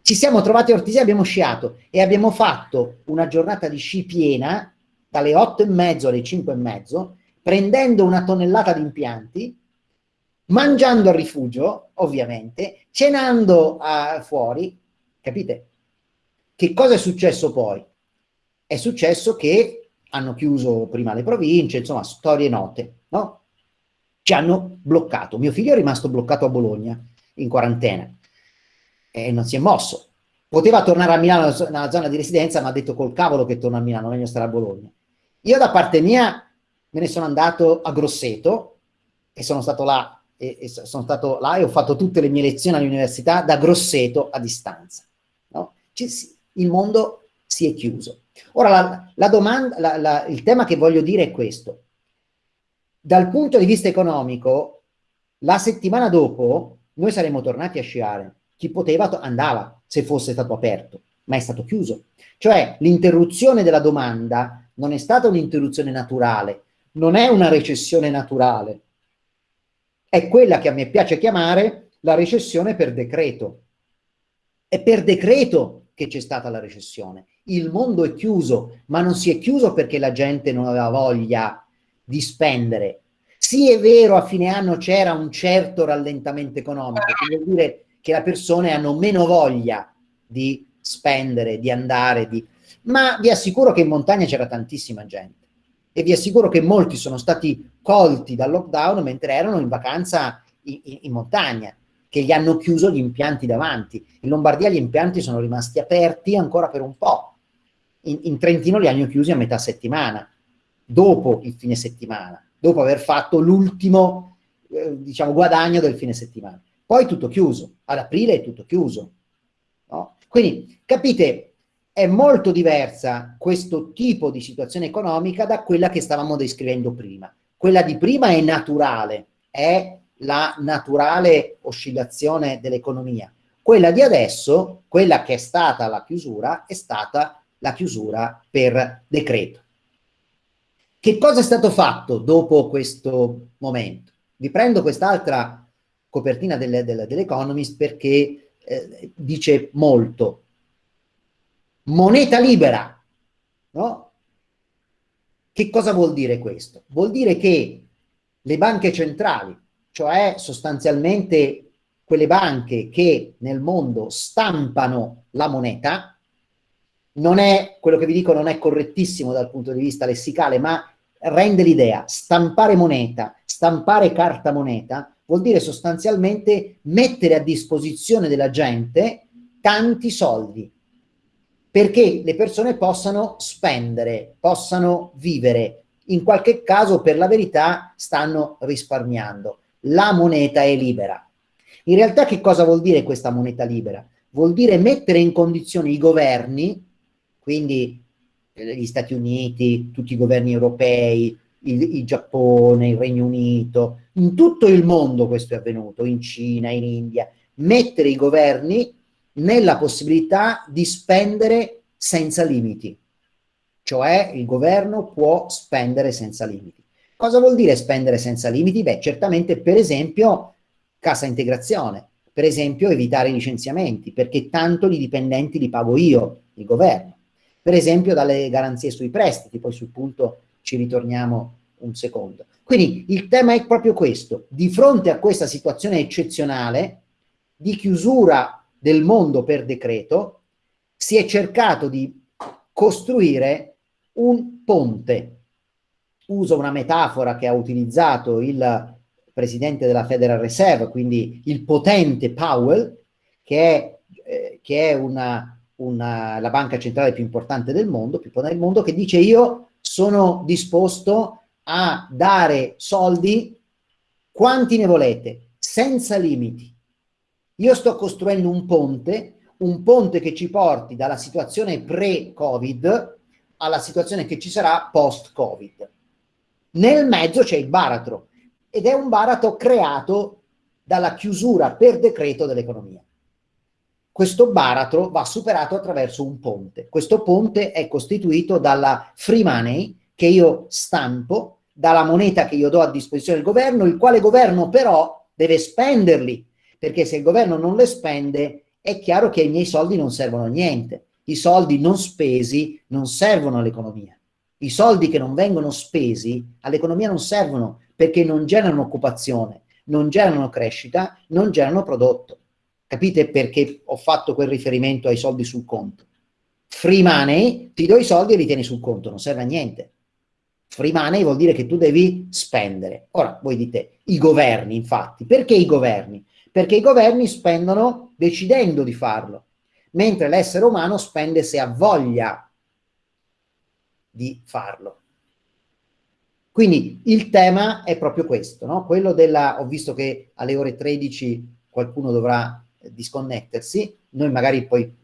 Ci siamo trovati a Ortisei, abbiamo sciato e abbiamo fatto una giornata di sci piena dalle 8 e mezzo alle 5 e mezzo, prendendo una tonnellata di impianti, mangiando al rifugio, ovviamente, cenando uh, fuori, capite? Che cosa è successo poi? È successo che hanno chiuso prima le province, insomma, storie note, no? Ci hanno bloccato. Mio figlio è rimasto bloccato a Bologna, in quarantena, e non si è mosso. Poteva tornare a Milano nella zona di residenza, ma ha detto col cavolo che torna a Milano, meglio stare a Bologna. Io da parte mia me ne sono andato a Grosseto e sono stato là e, e sono stato là e ho fatto tutte le mie lezioni all'università da Grosseto a distanza. No? il mondo si è chiuso. Ora, la, la domanda, la, la, il tema che voglio dire è questo. Dal punto di vista economico, la settimana dopo noi saremmo tornati a sciare. Chi poteva andava, se fosse stato aperto, ma è stato chiuso. Cioè, l'interruzione della domanda non è stata un'interruzione naturale, non è una recessione naturale, è quella che a me piace chiamare la recessione per decreto. È per decreto che c'è stata la recessione. Il mondo è chiuso, ma non si è chiuso perché la gente non aveva voglia di spendere. Sì, è vero, a fine anno c'era un certo rallentamento economico, che vuol dire che le persone hanno meno voglia di spendere, di andare, di... ma vi assicuro che in montagna c'era tantissima gente e vi assicuro che molti sono stati colti dal lockdown mentre erano in vacanza in, in, in montagna che gli hanno chiuso gli impianti davanti. In Lombardia gli impianti sono rimasti aperti ancora per un po'. In, in Trentino li hanno chiusi a metà settimana, dopo il fine settimana, dopo aver fatto l'ultimo, eh, diciamo, guadagno del fine settimana. Poi tutto chiuso, ad aprile è tutto chiuso. No? Quindi, capite, è molto diversa questo tipo di situazione economica da quella che stavamo descrivendo prima. Quella di prima è naturale, è la naturale oscillazione dell'economia. Quella di adesso, quella che è stata la chiusura, è stata la chiusura per decreto. Che cosa è stato fatto dopo questo momento? Vi prendo quest'altra copertina dell'Economist dell perché eh, dice molto. Moneta libera, no? Che cosa vuol dire questo? Vuol dire che le banche centrali cioè sostanzialmente quelle banche che nel mondo stampano la moneta, non è, quello che vi dico non è correttissimo dal punto di vista lessicale, ma rende l'idea, stampare moneta, stampare carta moneta, vuol dire sostanzialmente mettere a disposizione della gente tanti soldi, perché le persone possano spendere, possano vivere, in qualche caso per la verità stanno risparmiando la moneta è libera. In realtà che cosa vuol dire questa moneta libera? Vuol dire mettere in condizione i governi quindi eh, gli Stati Uniti, tutti i governi europei, il, il, Giappone, il Regno Unito, in tutto il mondo questo è avvenuto, in Cina, in India, mettere i governi nella possibilità di spendere senza limiti, cioè il governo può spendere senza limiti. Cosa vuol dire spendere senza limiti? Beh, certamente per esempio cassa integrazione, per esempio evitare i licenziamenti, perché tanto i dipendenti li pago io, il governo, per esempio dalle garanzie sui prestiti, poi sul punto ci ritorniamo un secondo. Quindi il tema è proprio questo, di fronte a questa situazione eccezionale di chiusura del mondo per decreto, si è cercato di costruire un ponte. Uso una metafora che ha utilizzato il presidente della Federal Reserve, quindi il potente Powell, che è, eh, che è una, una, la banca centrale più importante del mondo, più potente del mondo, che dice io sono disposto a dare soldi quanti ne volete, senza limiti. Io sto costruendo un ponte, un ponte che ci porti dalla situazione pre-Covid alla situazione che ci sarà post-Covid. Nel mezzo c'è il baratro ed è un baratro creato dalla chiusura per decreto dell'economia. Questo baratro va superato attraverso un ponte. Questo ponte è costituito dalla free money, che io stampo dalla moneta che io do a disposizione del governo, il quale governo però deve spenderli, perché se il governo non le spende è chiaro che i miei soldi non servono a niente. I soldi non spesi non servono all'economia. I soldi che non vengono spesi all'economia non servono perché non generano occupazione, non generano crescita, non generano prodotto. Capite perché ho fatto quel riferimento ai soldi sul conto? Free money, ti do i soldi e li tieni sul conto, non serve a niente. Free money vuol dire che tu devi spendere. Ora, voi dite, i governi, infatti. Perché i governi? Perché i governi spendono decidendo di farlo, mentre l'essere umano spende se ha voglia di farlo. Quindi il tema è proprio questo, no? Quello della, ho visto che alle ore 13 qualcuno dovrà disconnettersi, noi magari poi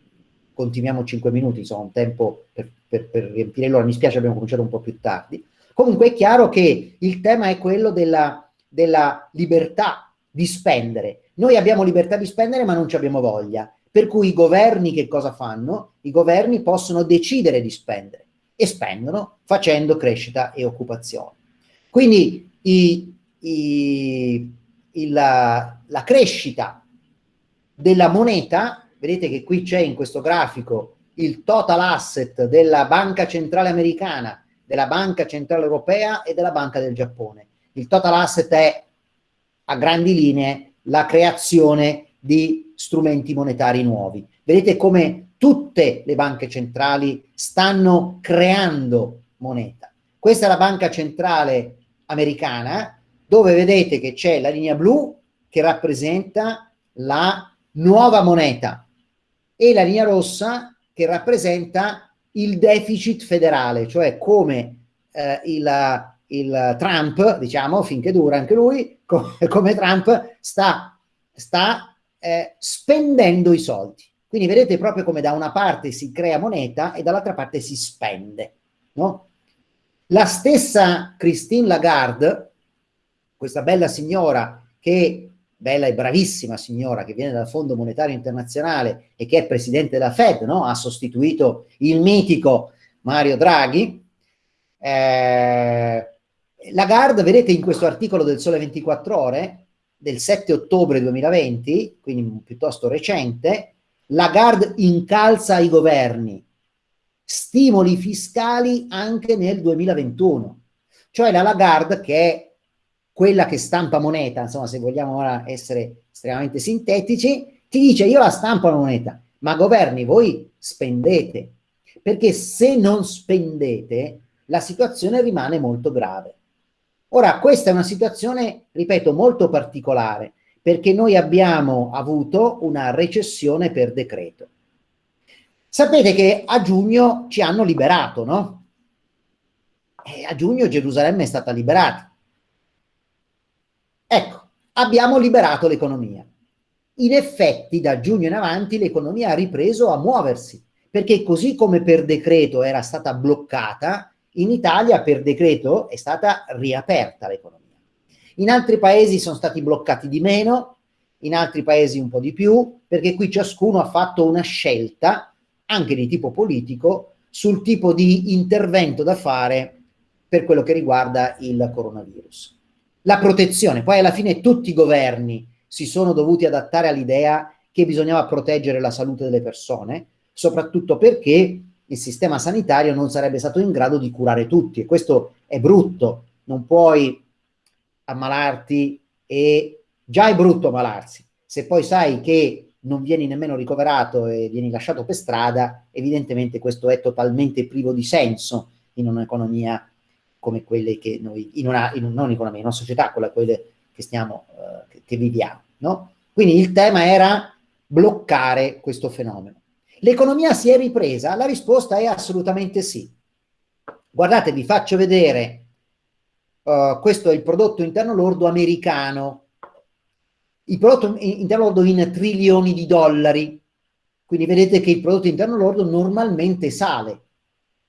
continuiamo 5 minuti, insomma un tempo per, per, per riempire l'ora, mi spiace abbiamo cominciato un po' più tardi, Comunque è chiaro che il tema è quello della, della libertà di spendere. Noi abbiamo libertà di spendere ma non ci abbiamo voglia. Per cui i governi che cosa fanno? I governi possono decidere di spendere e spendono facendo crescita e occupazione. Quindi i, i, il, la, la crescita della moneta, vedete che qui c'è in questo grafico il total asset della banca centrale americana della Banca Centrale Europea e della Banca del Giappone. Il total asset è a grandi linee la creazione di strumenti monetari nuovi. Vedete come tutte le banche centrali stanno creando moneta. Questa è la banca centrale americana, dove vedete che c'è la linea blu che rappresenta la nuova moneta e la linea rossa che rappresenta il deficit federale, cioè come eh, il, il, Trump, diciamo, finché dura anche lui, come, come Trump sta, sta eh, spendendo i soldi. Quindi vedete proprio come da una parte si crea moneta e dall'altra parte si spende. No? La stessa Christine Lagarde, questa bella signora che bella e bravissima signora che viene dal Fondo Monetario Internazionale e che è presidente della Fed, no? ha sostituito il mitico Mario Draghi. Eh, Lagarde, vedete in questo articolo del Sole 24 Ore, del 7 ottobre 2020, quindi piuttosto recente, Lagarde incalza i governi, stimoli fiscali anche nel 2021. Cioè la Lagarde, che è quella che stampa moneta, insomma se vogliamo ora essere estremamente sintetici, ti dice io la stampo la moneta, ma governi voi spendete, perché se non spendete la situazione rimane molto grave. Ora questa è una situazione, ripeto, molto particolare, perché noi abbiamo avuto una recessione per decreto. Sapete che a giugno ci hanno liberato, no? E a giugno Gerusalemme è stata liberata. Ecco, abbiamo liberato l'economia. In effetti, da giugno in avanti, l'economia ha ripreso a muoversi, perché così come per decreto era stata bloccata, in Italia per decreto è stata riaperta l'economia. In altri paesi sono stati bloccati di meno, in altri paesi un po' di più, perché qui ciascuno ha fatto una scelta, anche di tipo politico, sul tipo di intervento da fare per quello che riguarda il coronavirus. La protezione, poi alla fine tutti i governi si sono dovuti adattare all'idea che bisognava proteggere la salute delle persone, soprattutto perché il sistema sanitario non sarebbe stato in grado di curare tutti e questo è brutto, non puoi ammalarti e già è brutto ammalarsi, se poi sai che non vieni nemmeno ricoverato e vieni lasciato per strada, evidentemente questo è totalmente privo di senso in un'economia come quelle che noi, in una, in, non economia, in una società, quella quelle che stiamo, uh, che, che viviamo, no? Quindi il tema era bloccare questo fenomeno. L'economia si è ripresa? La risposta è assolutamente sì. Guardate, vi faccio vedere, uh, questo è il prodotto interno lordo americano, il prodotto interno lordo in trilioni di dollari, quindi vedete che il prodotto interno lordo normalmente sale.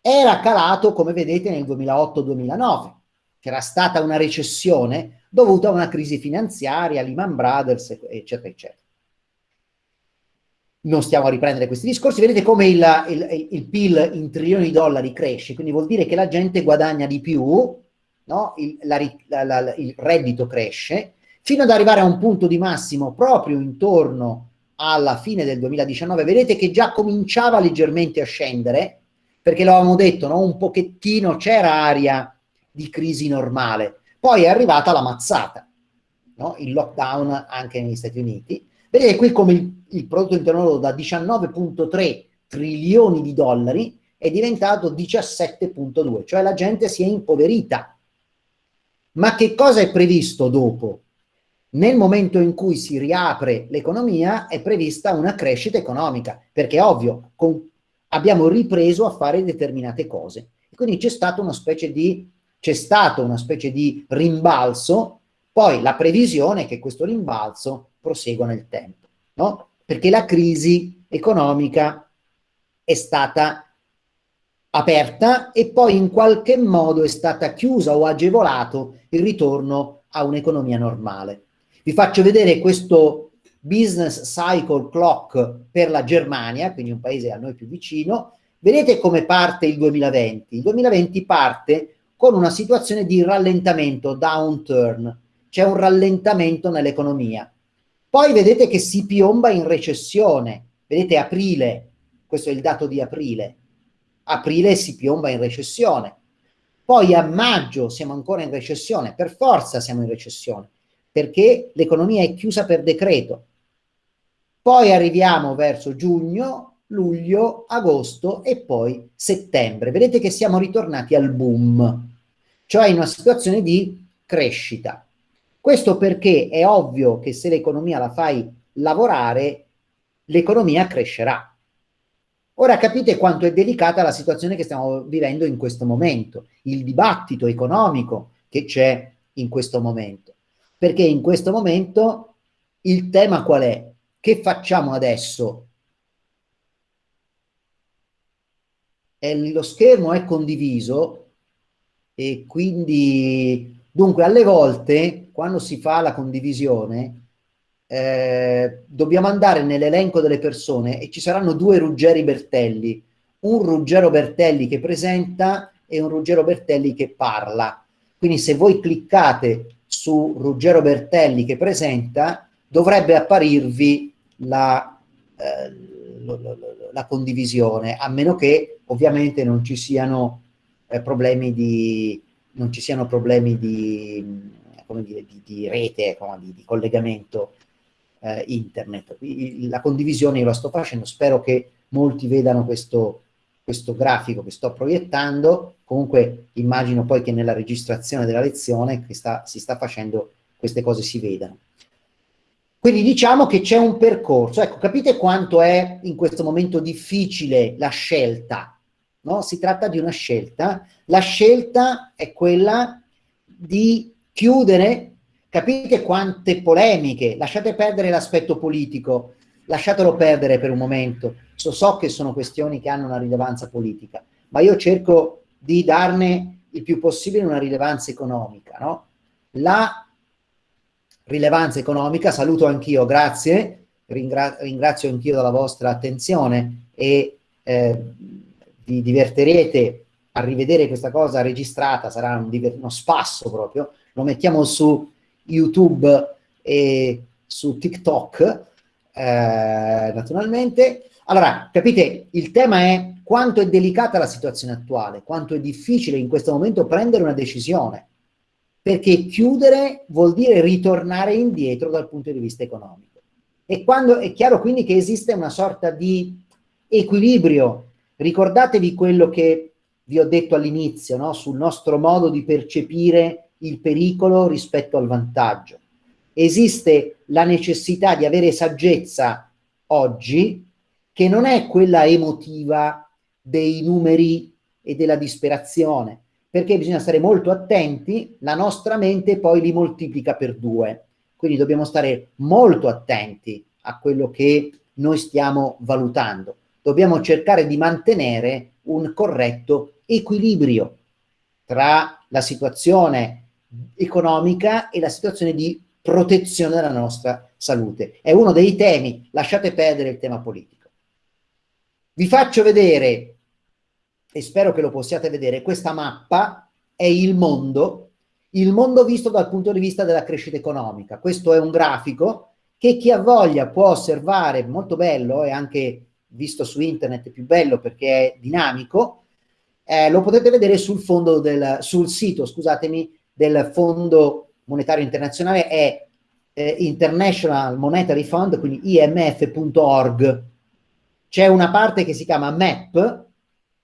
Era calato, come vedete, nel 2008-2009, c'era stata una recessione dovuta a una crisi finanziaria, Lehman Brothers, eccetera, eccetera non stiamo a riprendere questi discorsi, vedete come il, il, il, PIL in trilioni di dollari cresce, quindi vuol dire che la gente guadagna di più, no? il, la, la, il reddito cresce, fino ad arrivare a un punto di massimo proprio intorno alla fine del 2019, vedete che già cominciava leggermente a scendere, perché lo avevamo detto, no? un pochettino c'era aria di crisi normale, poi è arrivata la mazzata, no? il lockdown anche negli Stati Uniti, Vedete qui come il, il prodotto interno lordo da 19.3 trilioni di dollari è diventato 17.2, cioè la gente si è impoverita. Ma che cosa è previsto dopo? Nel momento in cui si riapre l'economia è prevista una crescita economica, perché è ovvio, con, abbiamo ripreso a fare determinate cose. Quindi c'è stata una specie di c'è stato una specie di rimbalzo, poi la previsione è che questo rimbalzo prosegua nel tempo, no? Perché la crisi economica è stata aperta e poi in qualche modo è stata chiusa o agevolato il ritorno a un'economia normale. Vi faccio vedere questo business cycle clock per la Germania, quindi un paese a noi più vicino. Vedete come parte il 2020? Il 2020 parte con una situazione di rallentamento, downturn, c'è un rallentamento nell'economia. Poi vedete che si piomba in recessione. Vedete aprile, questo è il dato di aprile. Aprile si piomba in recessione. Poi a maggio siamo ancora in recessione, per forza siamo in recessione, perché l'economia è chiusa per decreto. Poi arriviamo verso giugno, luglio, agosto e poi settembre. Vedete che siamo ritornati al boom, cioè in una situazione di crescita. Questo perché è ovvio che se l'economia la fai lavorare, l'economia crescerà. Ora capite quanto è delicata la situazione che stiamo vivendo in questo momento, il dibattito economico che c'è in questo momento. Perché in questo momento il tema qual è? Che facciamo adesso? E lo schermo è condiviso e quindi dunque alle volte quando si fa la condivisione, eh, dobbiamo andare nell'elenco delle persone e ci saranno due Ruggeri Bertelli, un Ruggero Bertelli che presenta e un Ruggero Bertelli che parla. Quindi se voi cliccate su Ruggero Bertelli che presenta, dovrebbe apparirvi la, eh, la condivisione, a meno che ovviamente non ci siano eh, problemi di non ci siano problemi di dire, di, di rete, di, di collegamento eh, internet. La condivisione io la sto facendo, spero che molti vedano questo, questo grafico che sto proiettando, comunque immagino poi che nella registrazione della lezione che sta, si sta facendo queste cose si vedano. Quindi diciamo che c'è un percorso, ecco, capite quanto è in questo momento difficile la scelta, no? Si tratta di una scelta, la scelta è quella di chiudere, capite quante polemiche, lasciate perdere l'aspetto politico, lasciatelo perdere per un momento, so che sono questioni che hanno una rilevanza politica, ma io cerco di darne il più possibile una rilevanza economica. No? La rilevanza economica, saluto anch'io, grazie, ringra ringrazio anch'io della vostra attenzione e eh, vi diverterete a rivedere questa cosa registrata, sarà un uno spasso proprio, lo mettiamo su YouTube e su TikTok, eh, naturalmente. Allora, capite, il tema è quanto è delicata la situazione attuale, quanto è difficile in questo momento prendere una decisione, perché chiudere vuol dire ritornare indietro dal punto di vista economico. E quando è chiaro quindi che esiste una sorta di equilibrio, ricordatevi quello che vi ho detto all'inizio, no? sul nostro modo di percepire il pericolo rispetto al vantaggio. Esiste la necessità di avere saggezza oggi, che non è quella emotiva dei numeri e della disperazione, perché bisogna stare molto attenti, la nostra mente poi li moltiplica per due. Quindi dobbiamo stare molto attenti a quello che noi stiamo valutando. Dobbiamo cercare di mantenere un corretto equilibrio tra la situazione economica e la situazione di protezione della nostra salute. È uno dei temi, lasciate perdere il tema politico. Vi faccio vedere, e spero che lo possiate vedere, questa mappa è il mondo, il mondo visto dal punto di vista della crescita economica. Questo è un grafico che chi ha voglia può osservare, molto bello e anche visto su internet più bello perché è dinamico, eh, lo potete vedere sul, del, sul sito, scusatemi, del Fondo Monetario Internazionale, è eh, International Monetary Fund, quindi imf.org. C'è una parte che si chiama MAP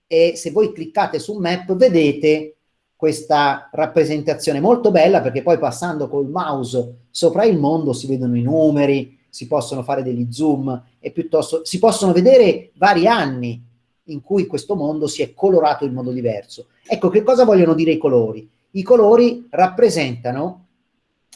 e se voi cliccate su MAP vedete questa rappresentazione molto bella perché poi passando col mouse sopra il mondo si vedono i numeri, si possono fare degli zoom e piuttosto si possono vedere vari anni in cui questo mondo si è colorato in modo diverso. Ecco, che cosa vogliono dire i colori? I colori rappresentano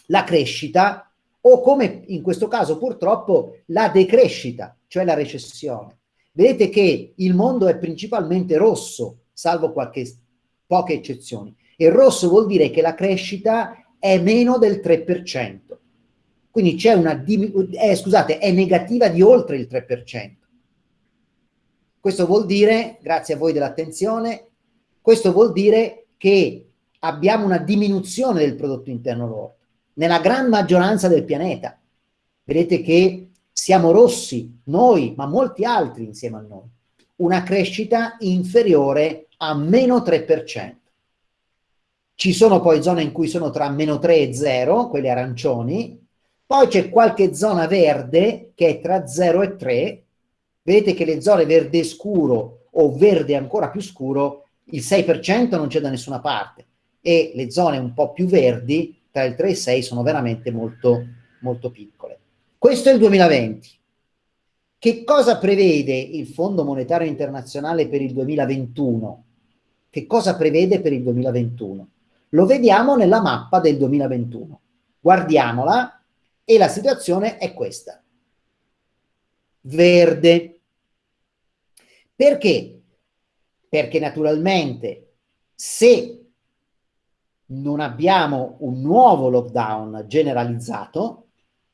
la crescita o come in questo caso purtroppo la decrescita, cioè la recessione. Vedete che il mondo è principalmente rosso, salvo qualche, poche eccezioni. E rosso vuol dire che la crescita è meno del 3%. Quindi c'è una, eh, scusate, è negativa di oltre il 3%. Questo vuol dire, grazie a voi dell'attenzione, questo vuol dire che abbiamo una diminuzione del prodotto interno lordo nella gran maggioranza del pianeta. Vedete che siamo rossi, noi, ma molti altri insieme a noi. Una crescita inferiore a meno 3%. Ci sono poi zone in cui sono tra meno 3 e 0, quelle arancioni, poi c'è qualche zona verde che è tra 0 e 3, vedete che le zone verde scuro o verde ancora più scuro, il 6% non c'è da nessuna parte e le zone un po' più verdi, tra il 3 e il 6, sono veramente molto, molto piccole. Questo è il 2020. Che cosa prevede il Fondo Monetario Internazionale per il 2021? Che cosa prevede per il 2021? Lo vediamo nella mappa del 2021. Guardiamola e la situazione è questa. Verde. Perché? Perché naturalmente se non abbiamo un nuovo lockdown generalizzato,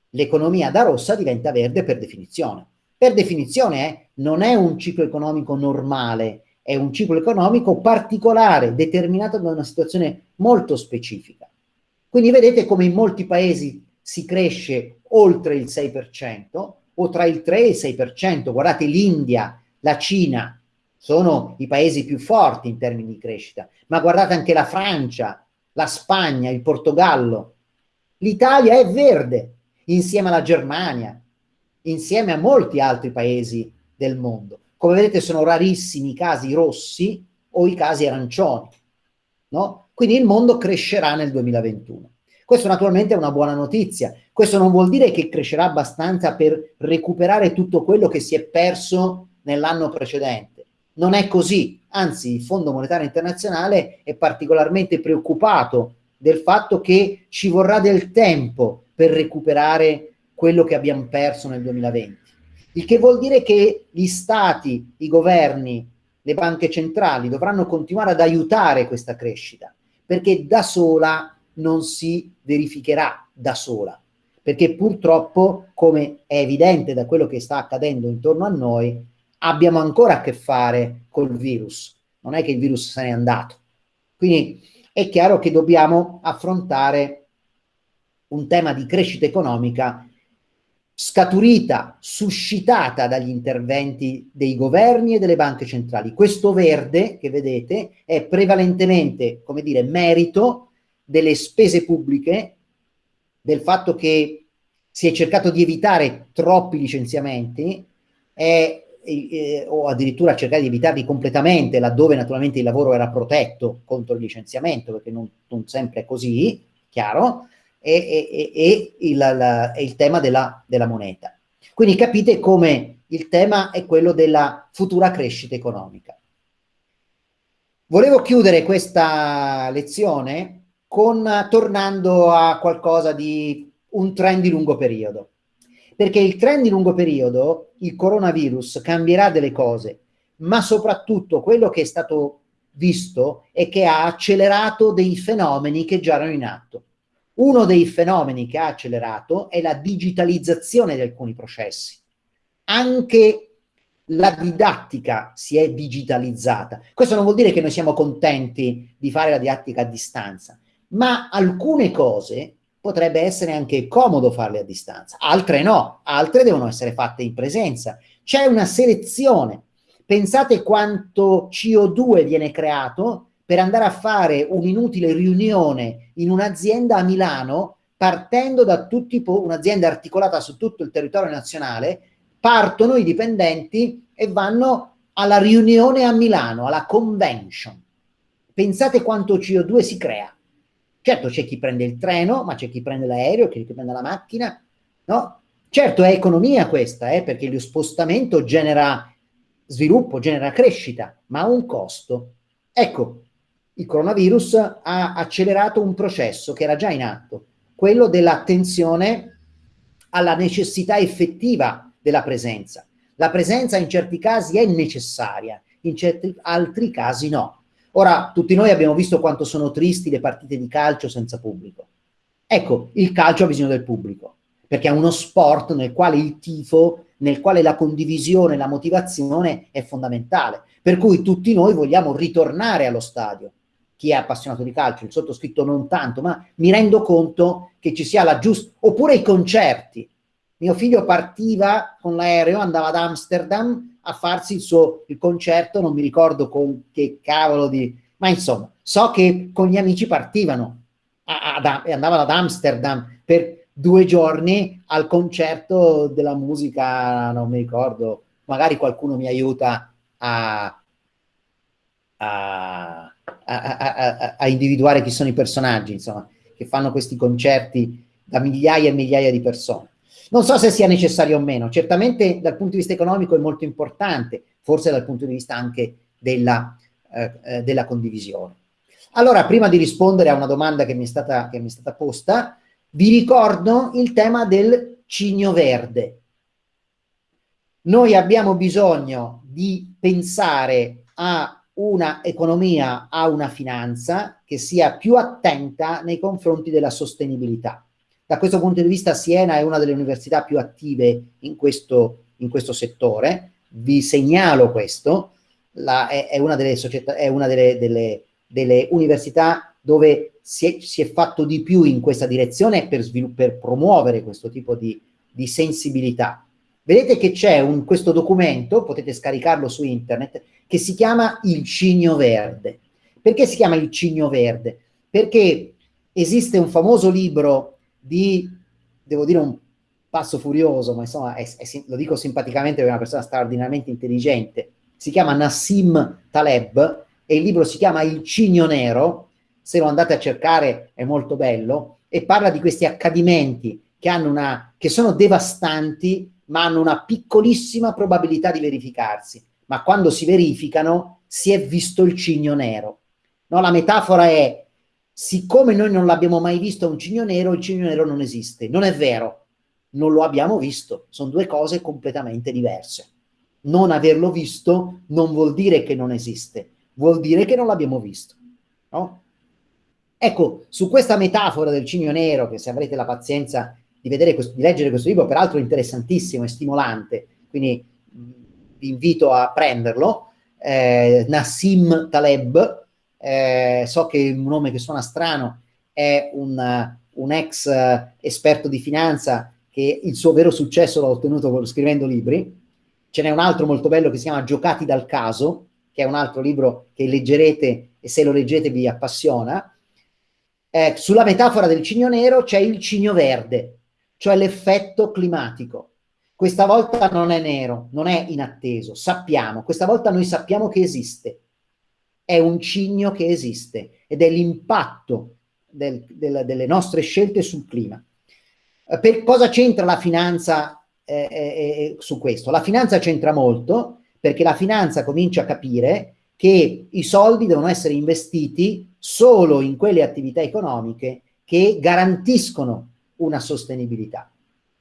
l'economia da rossa diventa verde per definizione. Per definizione eh, non è un ciclo economico normale, è un ciclo economico particolare, determinato da una situazione molto specifica. Quindi vedete come in molti paesi si cresce oltre il 6% o tra il 3 e il 6%. Guardate l'India, la Cina, sono i paesi più forti in termini di crescita, ma guardate anche la Francia, la Spagna, il Portogallo. L'Italia è verde insieme alla Germania, insieme a molti altri paesi del mondo. Come vedete sono rarissimi i casi rossi o i casi arancioni. No? Quindi il mondo crescerà nel 2021. Questo naturalmente è una buona notizia. Questo non vuol dire che crescerà abbastanza per recuperare tutto quello che si è perso nell'anno precedente. Non è così. Anzi, il Fondo Monetario Internazionale è particolarmente preoccupato del fatto che ci vorrà del tempo per recuperare quello che abbiamo perso nel 2020. il che vuol dire che gli stati, i governi, le banche centrali dovranno continuare ad aiutare questa crescita, perché da sola non si verificherà da sola, perché purtroppo, come è evidente da quello che sta accadendo intorno a noi, abbiamo ancora a che fare col virus, non è che il virus se n'è andato. Quindi è chiaro che dobbiamo affrontare un tema di crescita economica scaturita, suscitata dagli interventi dei governi e delle banche centrali. Questo verde che vedete è prevalentemente, come dire, merito delle spese pubbliche, del fatto che si è cercato di evitare troppi licenziamenti è, eh, o addirittura cercare di evitarli completamente laddove naturalmente il lavoro era protetto contro il licenziamento, perché non, non sempre è così, chiaro, e, e, e il, la, il, tema della, della moneta. Quindi capite come il tema è quello della futura crescita economica. Volevo chiudere questa lezione con, tornando a qualcosa di un trend di lungo periodo. Perché il trend di lungo periodo, il coronavirus, cambierà delle cose, ma soprattutto quello che è stato visto è che ha accelerato dei fenomeni che già erano in atto. Uno dei fenomeni che ha accelerato è la digitalizzazione di alcuni processi. Anche la didattica si è digitalizzata. Questo non vuol dire che noi siamo contenti di fare la didattica a distanza, ma alcune cose potrebbe essere anche comodo farle a distanza, altre no, altre devono essere fatte in presenza. C'è una selezione. Pensate quanto CO2 viene creato per andare a fare un'inutile riunione in un'azienda a Milano, partendo da tutti, un'azienda articolata su tutto il territorio nazionale, partono i dipendenti e vanno alla riunione a Milano, alla convention. Pensate quanto CO2 si crea. Certo c'è chi prende il treno, ma c'è chi prende l'aereo, c'è chi prende la macchina, no? Certo è economia questa, eh, perché lo spostamento genera sviluppo, genera crescita, ma ha un costo. Ecco, il coronavirus ha accelerato un processo che era già in atto, quello dell'attenzione alla necessità effettiva della presenza. La presenza in certi casi è necessaria, in certi altri casi no. Ora, tutti noi abbiamo visto quanto sono tristi le partite di calcio senza pubblico. Ecco, il calcio ha bisogno del pubblico, perché è uno sport nel quale il tifo, nel quale la condivisione, la motivazione è fondamentale. Per cui tutti noi vogliamo ritornare allo stadio, chi è appassionato di calcio, il sottoscritto non tanto, ma mi rendo conto che ci sia la giusta... Oppure i concerti. Mio figlio partiva con l'aereo, andava ad Amsterdam a farsi il suo il concerto, non mi ricordo con che cavolo di... Ma insomma, so che con gli amici partivano e andavano ad Amsterdam per due giorni al concerto della musica, non mi ricordo, magari qualcuno mi aiuta a, a a, a, a, individuare chi sono i personaggi, insomma, che fanno questi concerti da migliaia e migliaia di persone. Non so se sia necessario o meno, certamente dal punto di vista economico è molto importante, forse dal punto di vista anche della, eh, eh della condivisione. Allora, prima di rispondere a una domanda che mi, è stata, che mi è stata posta, vi ricordo il tema del cigno verde. Noi abbiamo bisogno di pensare a una economia a una finanza che sia più attenta nei confronti della sostenibilità. Da questo punto di vista Siena è una delle università più attive in questo, in questo settore, vi segnalo questo, la, è, è, una delle, società, è una delle, delle, delle università dove si è, si è, fatto di più in questa direzione per, per promuovere questo tipo di, di sensibilità. Vedete che c'è questo documento, potete scaricarlo su internet, che si chiama Il Cigno Verde. Perché si chiama Il Cigno Verde? Perché esiste un famoso libro di, devo dire un passo furioso, ma insomma è, è, lo dico simpaticamente è una persona straordinariamente intelligente, si chiama Nassim Taleb e il libro si chiama Il Cigno Nero, se lo andate a cercare è molto bello, e parla di questi accadimenti che, hanno una, che sono devastanti ma hanno una piccolissima probabilità di verificarsi, ma quando si verificano si è visto il cigno nero. No, la metafora è, siccome noi non l'abbiamo mai visto un cigno nero, il cigno nero non esiste. Non è vero. non lo abbiamo visto, sono due cose completamente diverse. Non averlo visto non vuol dire che non esiste, vuol dire che non l'abbiamo visto. No? Ecco, su questa metafora del cigno nero, che se avrete la pazienza di, vedere questo, di leggere questo libro, peraltro interessantissimo e stimolante, quindi vi invito a prenderlo, eh, Nassim Taleb, eh, so che è un nome che suona strano, è un, un ex eh, esperto di finanza che il suo vero successo l'ha ottenuto scrivendo libri. Ce n'è un altro molto bello che si chiama Giocati dal caso, che è un altro libro che leggerete e se lo leggete vi appassiona. Eh, sulla metafora del cigno nero c'è il cigno verde, cioè l'effetto climatico. Questa volta non è nero, non è inatteso, sappiamo, questa volta noi sappiamo che esiste. È un cigno che esiste ed è l'impatto del, del, delle nostre scelte sul clima. Eh, per cosa c'entra la finanza eh, eh, eh, su questo? La finanza c'entra molto perché la finanza comincia a capire che i soldi devono essere investiti solo in quelle attività economiche che garantiscono una sostenibilità.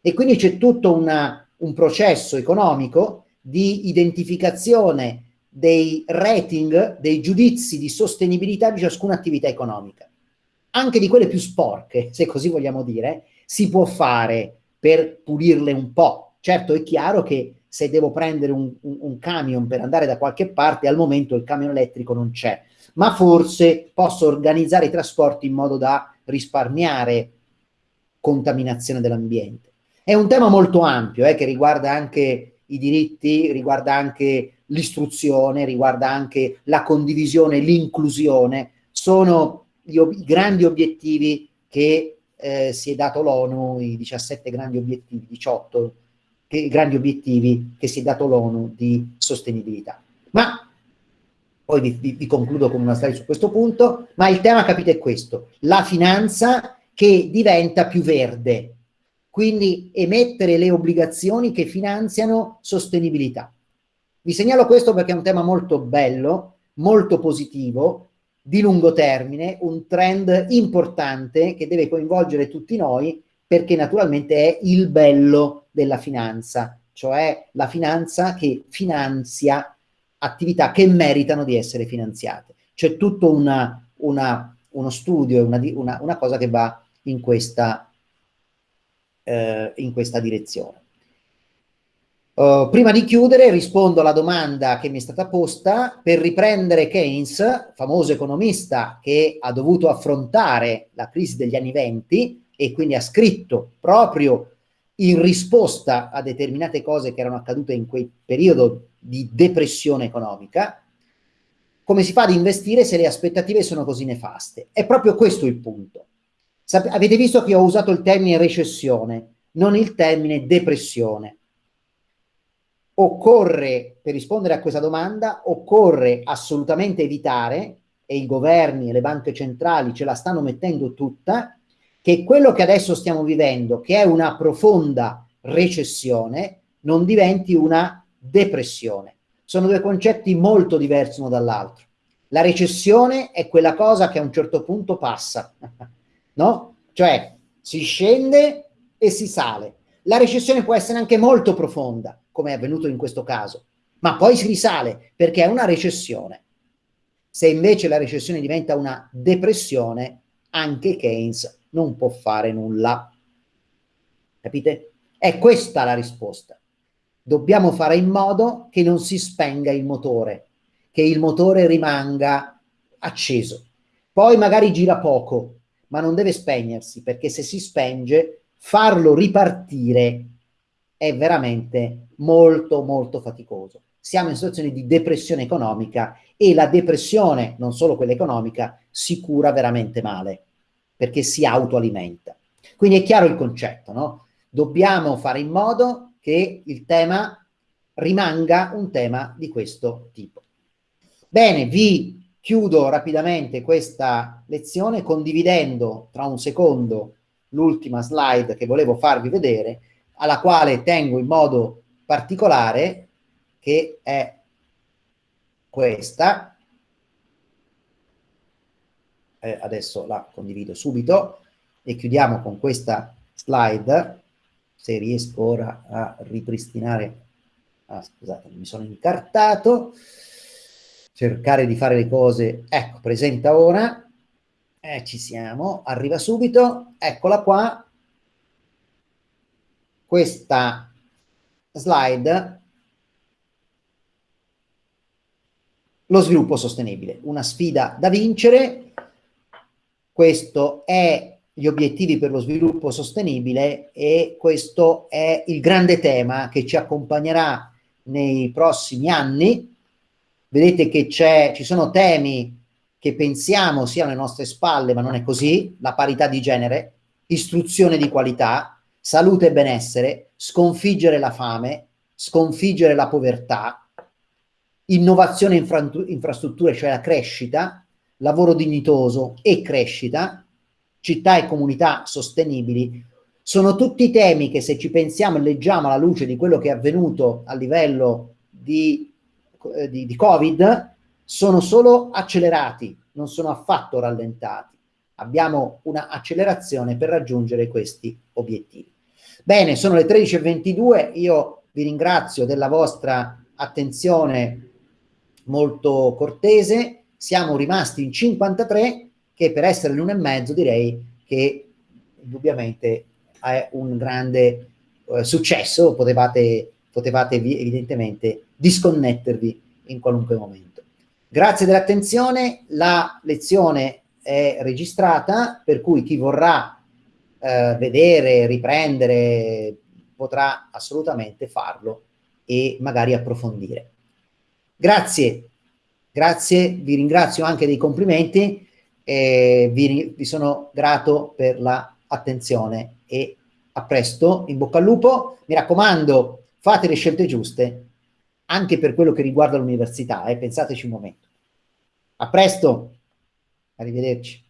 E quindi c'è tutto una, un processo economico di identificazione dei rating, dei giudizi di sostenibilità di ciascuna attività economica. Anche di quelle più sporche, se così vogliamo dire, si può fare per pulirle un po'. Certo è chiaro che se devo prendere un, un, un camion per andare da qualche parte, al momento il camion elettrico non c'è, ma forse posso organizzare i trasporti in modo da risparmiare contaminazione dell'ambiente. È un tema molto ampio eh, che riguarda anche i diritti, riguarda anche l'istruzione, riguarda anche la condivisione, l'inclusione. Sono ob i grandi obiettivi che eh, si è dato l'ONU, i 17 grandi obiettivi, 18 che, grandi obiettivi che si è dato l'ONU di sostenibilità. Ma poi vi, vi, vi, concludo con una slide su questo punto, ma il tema capite è questo, la finanza che diventa più verde, quindi emettere le obbligazioni che finanziano sostenibilità. Vi segnalo questo perché è un tema molto bello, molto positivo, di lungo termine, un trend importante che deve coinvolgere tutti noi perché naturalmente è il bello della finanza, cioè la finanza che finanzia attività che meritano di essere finanziate. C'è tutto una, una, uno studio e una, una, cosa che va in questa, eh, in questa direzione. Uh, prima di chiudere rispondo alla domanda che mi è stata posta per riprendere Keynes, famoso economista che ha dovuto affrontare la crisi degli anni venti e quindi ha scritto proprio in risposta a determinate cose che erano accadute in quel periodo di depressione economica, come si fa ad investire se le aspettative sono così nefaste? È proprio questo il punto. Sap avete visto che ho usato il termine recessione, non il termine depressione occorre, per rispondere a questa domanda, occorre assolutamente evitare, e i governi e le banche centrali ce la stanno mettendo tutta, che quello che adesso stiamo vivendo, che è una profonda recessione, non diventi una depressione. Sono due concetti molto diversi uno dall'altro. La recessione è quella cosa che a un certo punto passa, no? Cioè si scende e si sale. La recessione può essere anche molto profonda, come è avvenuto in questo caso, ma poi si risale perché è una recessione. Se invece la recessione diventa una depressione, anche Keynes non può fare nulla. Capite? È questa la risposta. Dobbiamo fare in modo che non si spenga il motore, che il motore rimanga acceso. Poi magari gira poco, ma non deve spegnersi, perché se si spenge, farlo ripartire è veramente molto molto faticoso. Siamo in situazioni di depressione economica e la depressione, non solo quella economica, si cura veramente male perché si autoalimenta. Quindi è chiaro il concetto, no? Dobbiamo fare in modo che il tema rimanga un tema di questo tipo. Bene, vi chiudo rapidamente questa lezione condividendo tra un secondo l'ultima slide che volevo farvi vedere alla quale tengo in modo particolare, che è questa. Eh, adesso la condivido subito e chiudiamo con questa slide. se riesco ora a ripristinare, ah, scusate, mi sono incartato, cercare di fare le cose, ecco, presenta ora, eh, ci siamo, arriva subito, eccola qua, questa slide, lo sviluppo sostenibile, una sfida da vincere, questo è gli obiettivi per lo sviluppo sostenibile e questo è il grande tema che ci accompagnerà nei prossimi anni. Vedete che ci sono temi che pensiamo siano alle nostre spalle, ma non è così, la parità di genere, istruzione di qualità, salute e benessere, sconfiggere la fame, sconfiggere la povertà, innovazione infra infrastrutture, cioè la crescita, lavoro dignitoso e crescita, città e comunità sostenibili, sono tutti temi che se ci pensiamo e leggiamo alla luce di quello che è avvenuto a livello di, eh, di, di Covid, sono solo accelerati, non sono affatto rallentati. Abbiamo una accelerazione per raggiungere questi obiettivi. Bene, sono le 13.22, io vi ringrazio della vostra attenzione molto cortese, siamo rimasti in 53 che per essere l'uno e mezzo direi che indubbiamente è un grande eh, successo, potevate, potevate evidentemente disconnettervi in qualunque momento. Grazie dell'attenzione, la lezione è registrata, per cui chi vorrà eh, vedere, riprendere, potrà assolutamente farlo e magari approfondire. Grazie, grazie, vi ringrazio anche dei complimenti e vi, vi sono grato per l'attenzione e a presto, in bocca al lupo, mi raccomando fate le scelte giuste anche per quello che riguarda l'università, eh, pensateci un momento. A presto, arrivederci.